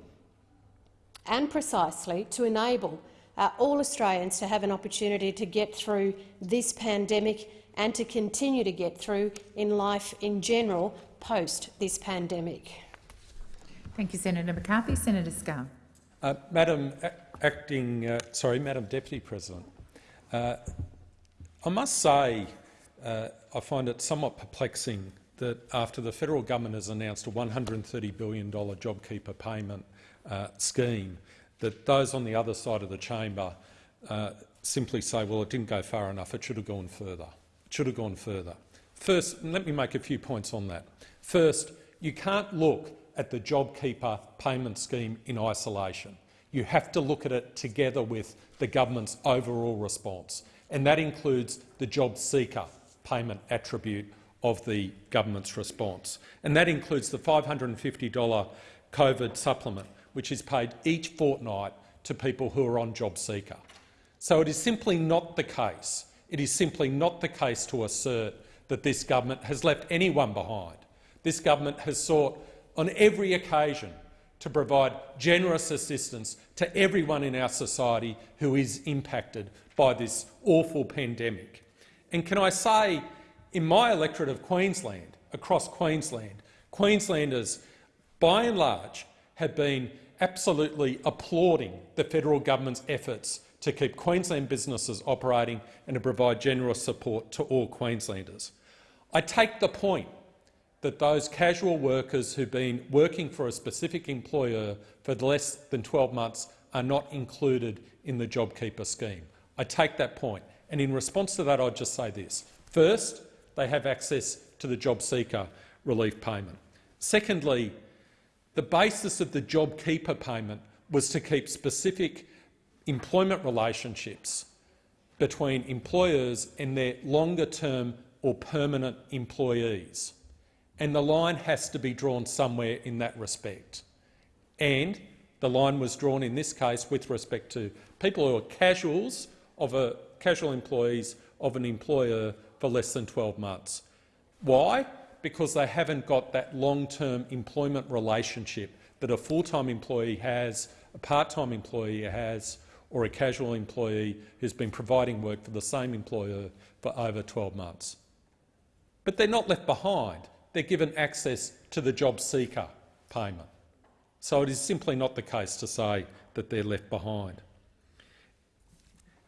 and precisely to enable uh, all Australians to have an opportunity to get through this pandemic and to continue to get through in life in general post this pandemic. Thank you, Senator McCarthy. Senator Scarr. Uh, Madam Acting, uh, sorry, Madam Deputy President, uh, I must say uh, I find it somewhat perplexing that after the federal government has announced a $130 billion JobKeeper payment uh, scheme, that those on the other side of the chamber uh, simply say, well, it didn't go far enough, it should have gone further. It should have gone further. First, let me make a few points on that. First, you can't look at the JobKeeper payment scheme in isolation. You have to look at it together with the government's overall response, and that includes the job seeker payment attribute of the government's response. And that includes the $550 COVID supplement, which is paid each fortnight to people who are on job seeker. So it is simply not the case, it is simply not the case to assert that this government has left anyone behind. This government has sought on every occasion to provide generous assistance to everyone in our society who is impacted by this awful pandemic. And can I say, in my electorate of Queensland, across Queensland, Queenslanders, by and large, have been absolutely applauding the federal government's efforts to keep Queensland businesses operating and to provide generous support to all Queenslanders. I take the point that those casual workers who've been working for a specific employer for less than 12 months are not included in the JobKeeper scheme. I take that point. And in response to that, I'd just say this. First, they have access to the job seeker relief payment. Secondly, the basis of the JobKeeper payment was to keep specific employment relationships between employers and their longer-term or permanent employees. And the line has to be drawn somewhere in that respect. And the line was drawn in this case with respect to people who are casuals of a casual employees of an employer for less than 12 months. Why? Because they haven't got that long-term employment relationship that a full-time employee has, a part-time employee has, or a casual employee who's been providing work for the same employer for over 12 months. But they're not left behind. They're given access to the job seeker payment. So it is simply not the case to say that they're left behind.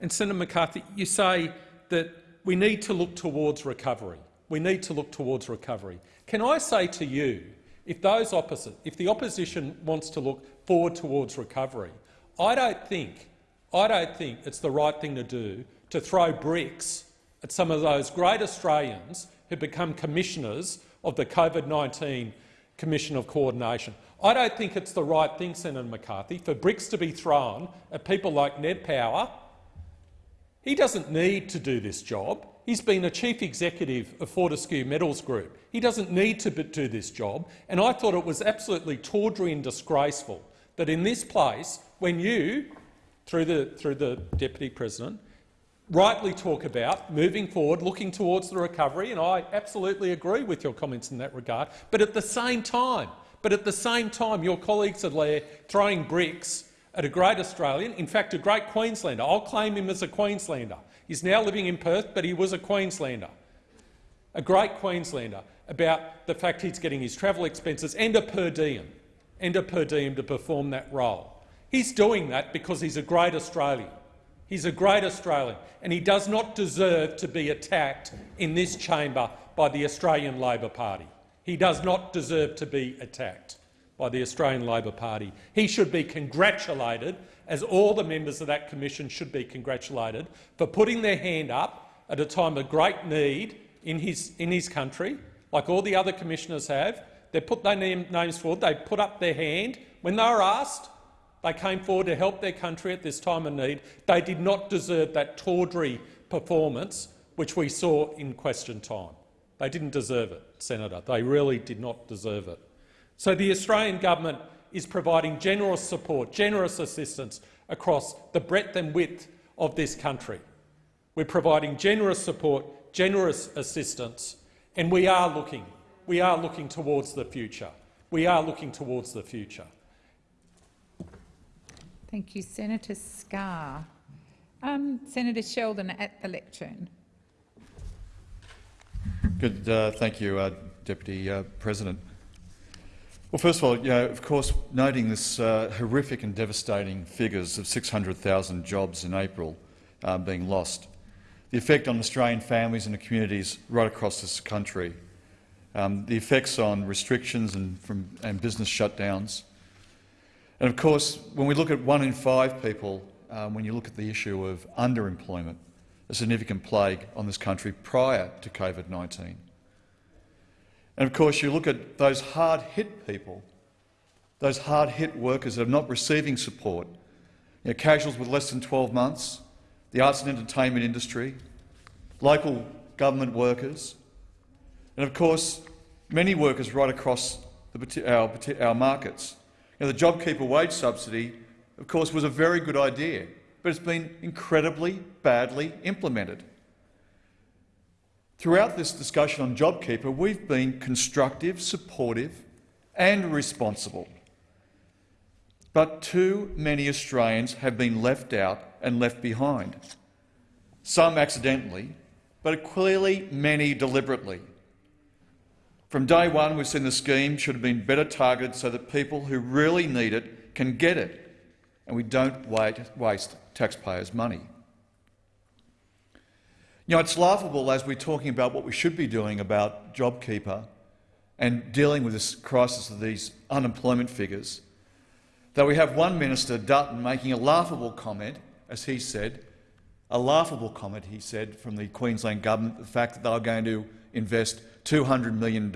And Senator McCarthy, you say that we need to look towards recovery. We need to look towards recovery. Can I say to you, if those opposite, if the opposition wants to look forward towards recovery, I don't think, I don't think it's the right thing to do to throw bricks at some of those great Australians who become commissioners of the COVID-19 Commission of Coordination. I don't think it's the right thing, Senator McCarthy, for bricks to be thrown at people like Nev Power he doesn't need to do this job. He's been a chief executive of Fortescue Metals Group. He doesn't need to do this job, and I thought it was absolutely tawdry and disgraceful that in this place, when you, through the, through the Deputy President, rightly talk about moving forward, looking towards the recovery, and I absolutely agree with your comments in that regard, but at the same time, but at the same time, your colleagues are there throwing bricks at a great Australian, in fact a great Queenslander. I'll claim him as a Queenslander. He's now living in Perth, but he was a Queenslander. A great Queenslander about the fact he's getting his travel expenses and a per diem, and a per diem to perform that role. He's doing that because he's a great Australian. He's a great Australian, and he does not deserve to be attacked in this chamber by the Australian Labor Party. He does not deserve to be attacked by the Australian Labor Party. He should be congratulated, as all the members of that commission should be congratulated, for putting their hand up at a time of great need in his, in his country, like all the other commissioners have. They put their name, names forward, they put up their hand. When they were asked, they came forward to help their country at this time of need. They did not deserve that tawdry performance which we saw in question time. They didn't deserve it, Senator. They really did not deserve it. So the Australian government is providing generous support, generous assistance across the breadth and width of this country. We're providing generous support, generous assistance, and we are looking, we are looking towards the future. We are looking towards the future. Thank you, Senator Scarr. Um, Senator Sheldon at the lectern. Good. Uh, thank you, uh, Deputy uh, President. Well, first of all, you know, of course, noting this uh, horrific and devastating figures of 600,000 jobs in April uh, being lost, the effect on Australian families and the communities right across this country, um, the effects on restrictions and, from, and business shutdowns, and of course, when we look at one in five people, um, when you look at the issue of underemployment, a significant plague on this country prior to COVID-19. And of course, you look at those hard-hit people, those hard-hit workers that are not receiving support, you know, casuals with less than 12 months, the arts and entertainment industry, local government workers, and of course, many workers right across the, our, our markets. Know, the JobKeeper wage subsidy, of course, was a very good idea but it's been incredibly badly implemented. Throughout this discussion on JobKeeper, we've been constructive, supportive and responsible. But too many Australians have been left out and left behind. Some accidentally, but clearly many deliberately. From day one, we've seen the scheme should have been better targeted so that people who really need it can get it and we don't waste taxpayers' money. You know, it's laughable as we're talking about what we should be doing about JobKeeper and dealing with this crisis of these unemployment figures, that we have one minister, Dutton, making a laughable comment, as he said, a laughable comment, he said, from the Queensland government, the fact that they were going to invest $200 million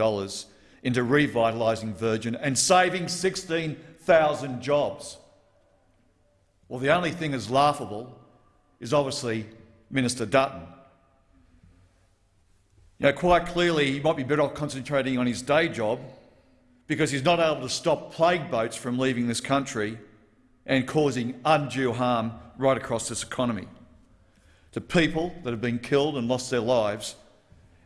into revitalising Virgin and saving 16,000 jobs. Well, the only thing that's laughable is obviously Minister Dutton. You know, quite clearly he might be better off concentrating on his day job because he's not able to stop plague boats from leaving this country and causing undue harm right across this economy. To people that have been killed and lost their lives,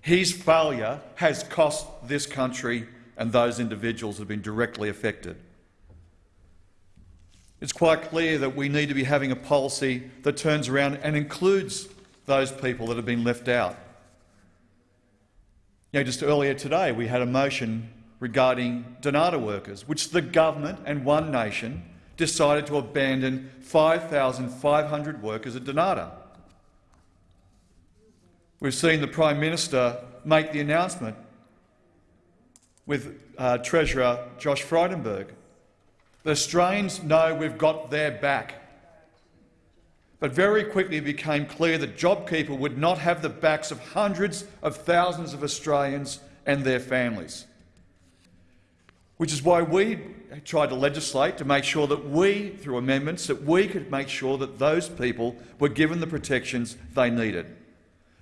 his failure has cost this country and those individuals that have been directly affected. It's quite clear that we need to be having a policy that turns around and includes those people that have been left out. You know, just earlier today we had a motion regarding Dnata workers, which the government and One Nation decided to abandon 5,500 workers at Dnata. We've seen the Prime Minister make the announcement with uh, Treasurer Josh Frydenberg the Australians know we've got their back. But very quickly it became clear that JobKeeper would not have the backs of hundreds of thousands of Australians and their families. Which is why we tried to legislate to make sure that we, through amendments, that we could make sure that those people were given the protections they needed,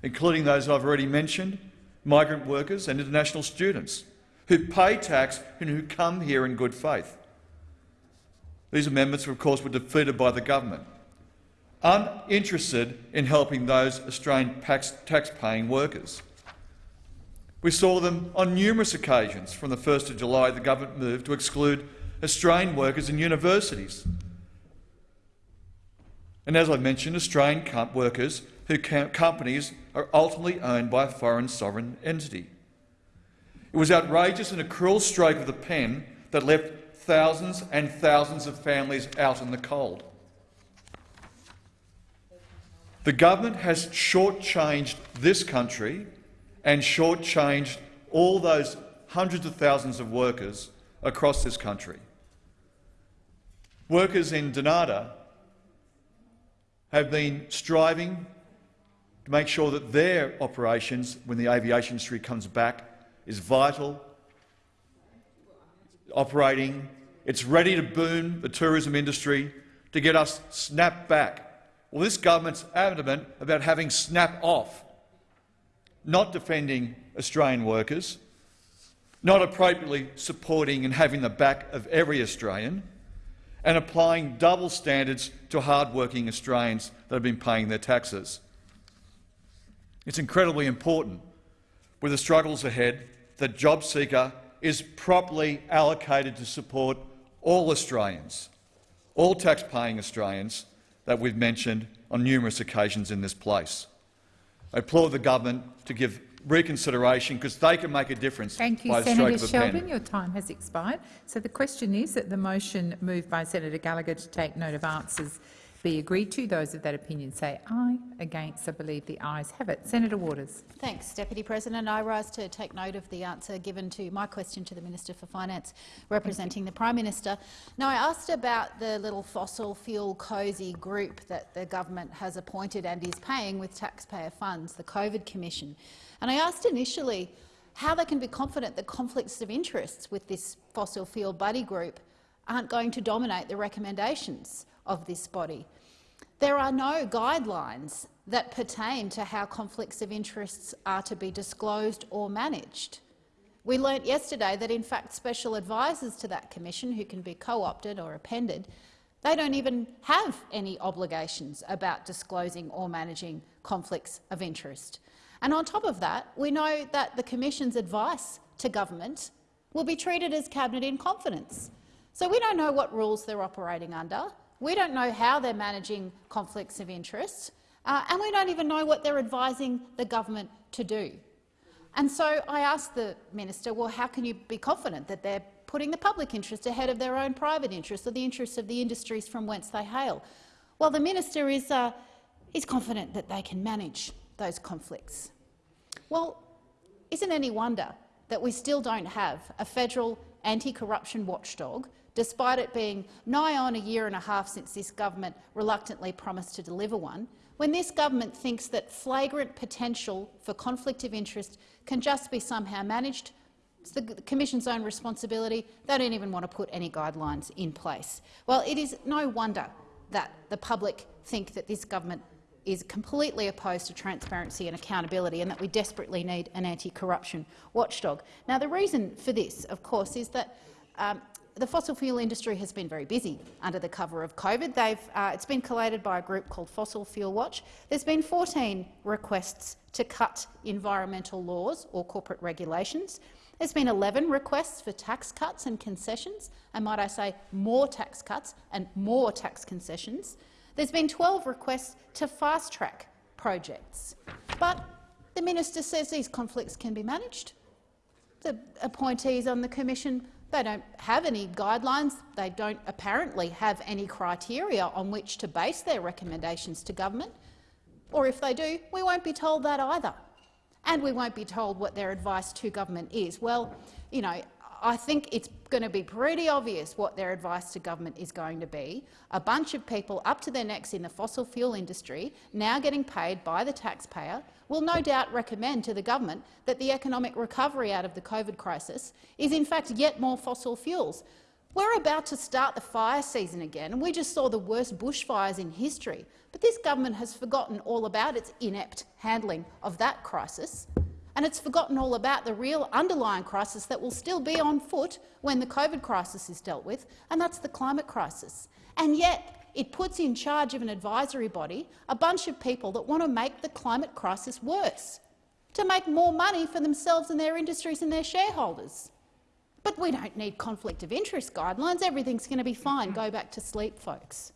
including those I've already mentioned, migrant workers and international students who pay tax and who come here in good faith. These amendments, of course, were defeated by the government, uninterested in helping those Australian tax-paying workers. We saw them on numerous occasions. From the 1st of July, the government moved to exclude Australian workers in universities. And as I mentioned, Australian workers whose companies are ultimately owned by a foreign sovereign entity. It was outrageous and a cruel stroke of the pen that left thousands and thousands of families out in the cold. The government has shortchanged this country and shortchanged all those hundreds of thousands of workers across this country. Workers in Dnata have been striving to make sure that their operations, when the aviation industry comes back, is vital, operating, it's ready to boom the tourism industry, to get us snapped back. Well, this government's adamant about having snap off, not defending Australian workers, not appropriately supporting and having the back of every Australian, and applying double standards to hard-working Australians that have been paying their taxes. It's incredibly important, with the struggles ahead, that JobSeeker is properly allocated to support all Australians, all tax-paying Australians that we've mentioned on numerous occasions in this place. I applaud the government to give reconsideration because they can make a difference Thank you, by the Senator stroke of a Sheldon. pen. Your time has expired. So the question is that the motion moved by Senator Gallagher to take note of answers be agreed to. Those of that opinion say aye. Against, I believe the ayes have it. Senator Waters. Thanks, Deputy President. I rise to take note of the answer given to my question to the Minister for Finance, representing the Prime Minister. Now, I asked about the little fossil fuel cosy group that the government has appointed and is paying with taxpayer funds, the COVID Commission. And I asked initially how they can be confident that conflicts of interests with this fossil fuel buddy group aren't going to dominate the recommendations of this body. There are no guidelines that pertain to how conflicts of interests are to be disclosed or managed. We learnt yesterday that, in fact, special advisers to that commission, who can be co-opted or appended, they don't even have any obligations about disclosing or managing conflicts of interest. And on top of that, we know that the Commission's advice to government will be treated as cabinet in confidence. So we don't know what rules they're operating under. We don't know how they're managing conflicts of interest, uh, and we don't even know what they're advising the government to do. And so I asked the minister, well, how can you be confident that they're putting the public interest ahead of their own private interests or the interests of the industries from whence they hail? Well, the minister is, uh, is confident that they can manage those conflicts. Well, isn't any wonder that we still don't have a federal anti-corruption watchdog, despite it being nigh on a year and a half since this government reluctantly promised to deliver one, when this government thinks that flagrant potential for conflict of interest can just be somehow managed, it's the Commission's own responsibility. They don't even want to put any guidelines in place. Well, it is no wonder that the public think that this government is completely opposed to transparency and accountability and that we desperately need an anti-corruption watchdog. Now, the reason for this, of course, is that um, the fossil fuel industry has been very busy under the cover of COVID. Uh, it's been collated by a group called Fossil Fuel Watch. There's been 14 requests to cut environmental laws or corporate regulations. There's been 11 requests for tax cuts and concessions, and might I say more tax cuts and more tax concessions. There's been 12 requests to fast-track projects. But the minister says these conflicts can be managed. The appointees on the commission they don't have any guidelines. They don't apparently have any criteria on which to base their recommendations to government. Or if they do, we won't be told that either. And we won't be told what their advice to government is. Well, you know, I think it's going to be pretty obvious what their advice to government is going to be. A bunch of people up to their necks in the fossil fuel industry, now getting paid by the taxpayer, will no doubt recommend to the government that the economic recovery out of the COVID crisis is in fact yet more fossil fuels. We're about to start the fire season again, and we just saw the worst bushfires in history. But this government has forgotten all about its inept handling of that crisis and it's forgotten all about the real underlying crisis that will still be on foot when the COVID crisis is dealt with, and that's the climate crisis. And yet it puts in charge of an advisory body a bunch of people that want to make the climate crisis worse, to make more money for themselves and their industries and their shareholders. But we don't need conflict of interest guidelines. Everything's going to be fine. Go back to sleep, folks.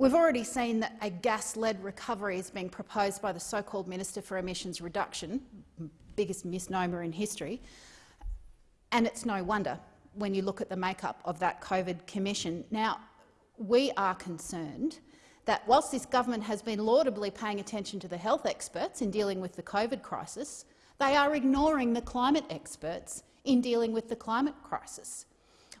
We've already seen that a gas-led recovery is being proposed by the so-called Minister for Emissions Reduction, biggest misnomer in history, and it's no wonder when you look at the makeup of that COVID commission. Now, we are concerned that whilst this government has been laudably paying attention to the health experts in dealing with the COVID crisis, they are ignoring the climate experts in dealing with the climate crisis.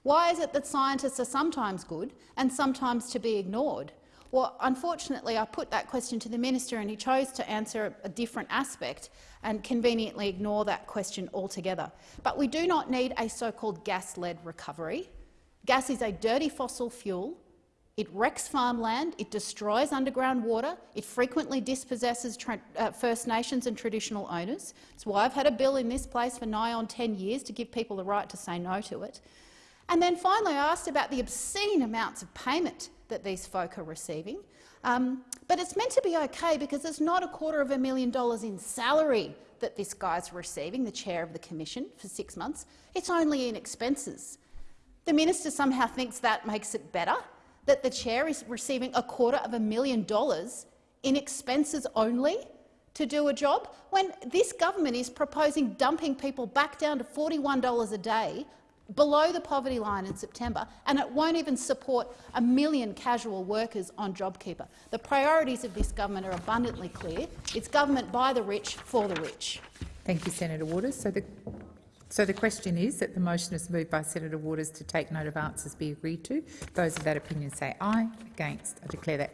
Why is it that scientists are sometimes good and sometimes to be ignored? Well, unfortunately, I put that question to the minister and he chose to answer a different aspect and conveniently ignore that question altogether. But we do not need a so-called gas-led recovery. Gas is a dirty fossil fuel. It wrecks farmland, it destroys underground water, it frequently dispossesses uh, First Nations and traditional owners. That's why I've had a bill in this place for nigh on 10 years to give people the right to say no to it. And then finally, I asked about the obscene amounts of payment that these folk are receiving. Um, but it's meant to be okay because it's not a quarter of a million dollars in salary that this guy's receiving, the chair of the commission, for six months. It's only in expenses. The minister somehow thinks that makes it better, that the chair is receiving a quarter of a million dollars in expenses only to do a job, when this government is proposing dumping people back down to $41 a day below the poverty line in September, and it won't even support a million casual workers on JobKeeper. The priorities of this government are abundantly clear. It's government by the rich for the rich. Thank you, Senator Waters. So the, so the question is that the motion is moved by Senator Waters to take note of answers be agreed to. Those of that opinion say aye. Against. I declare that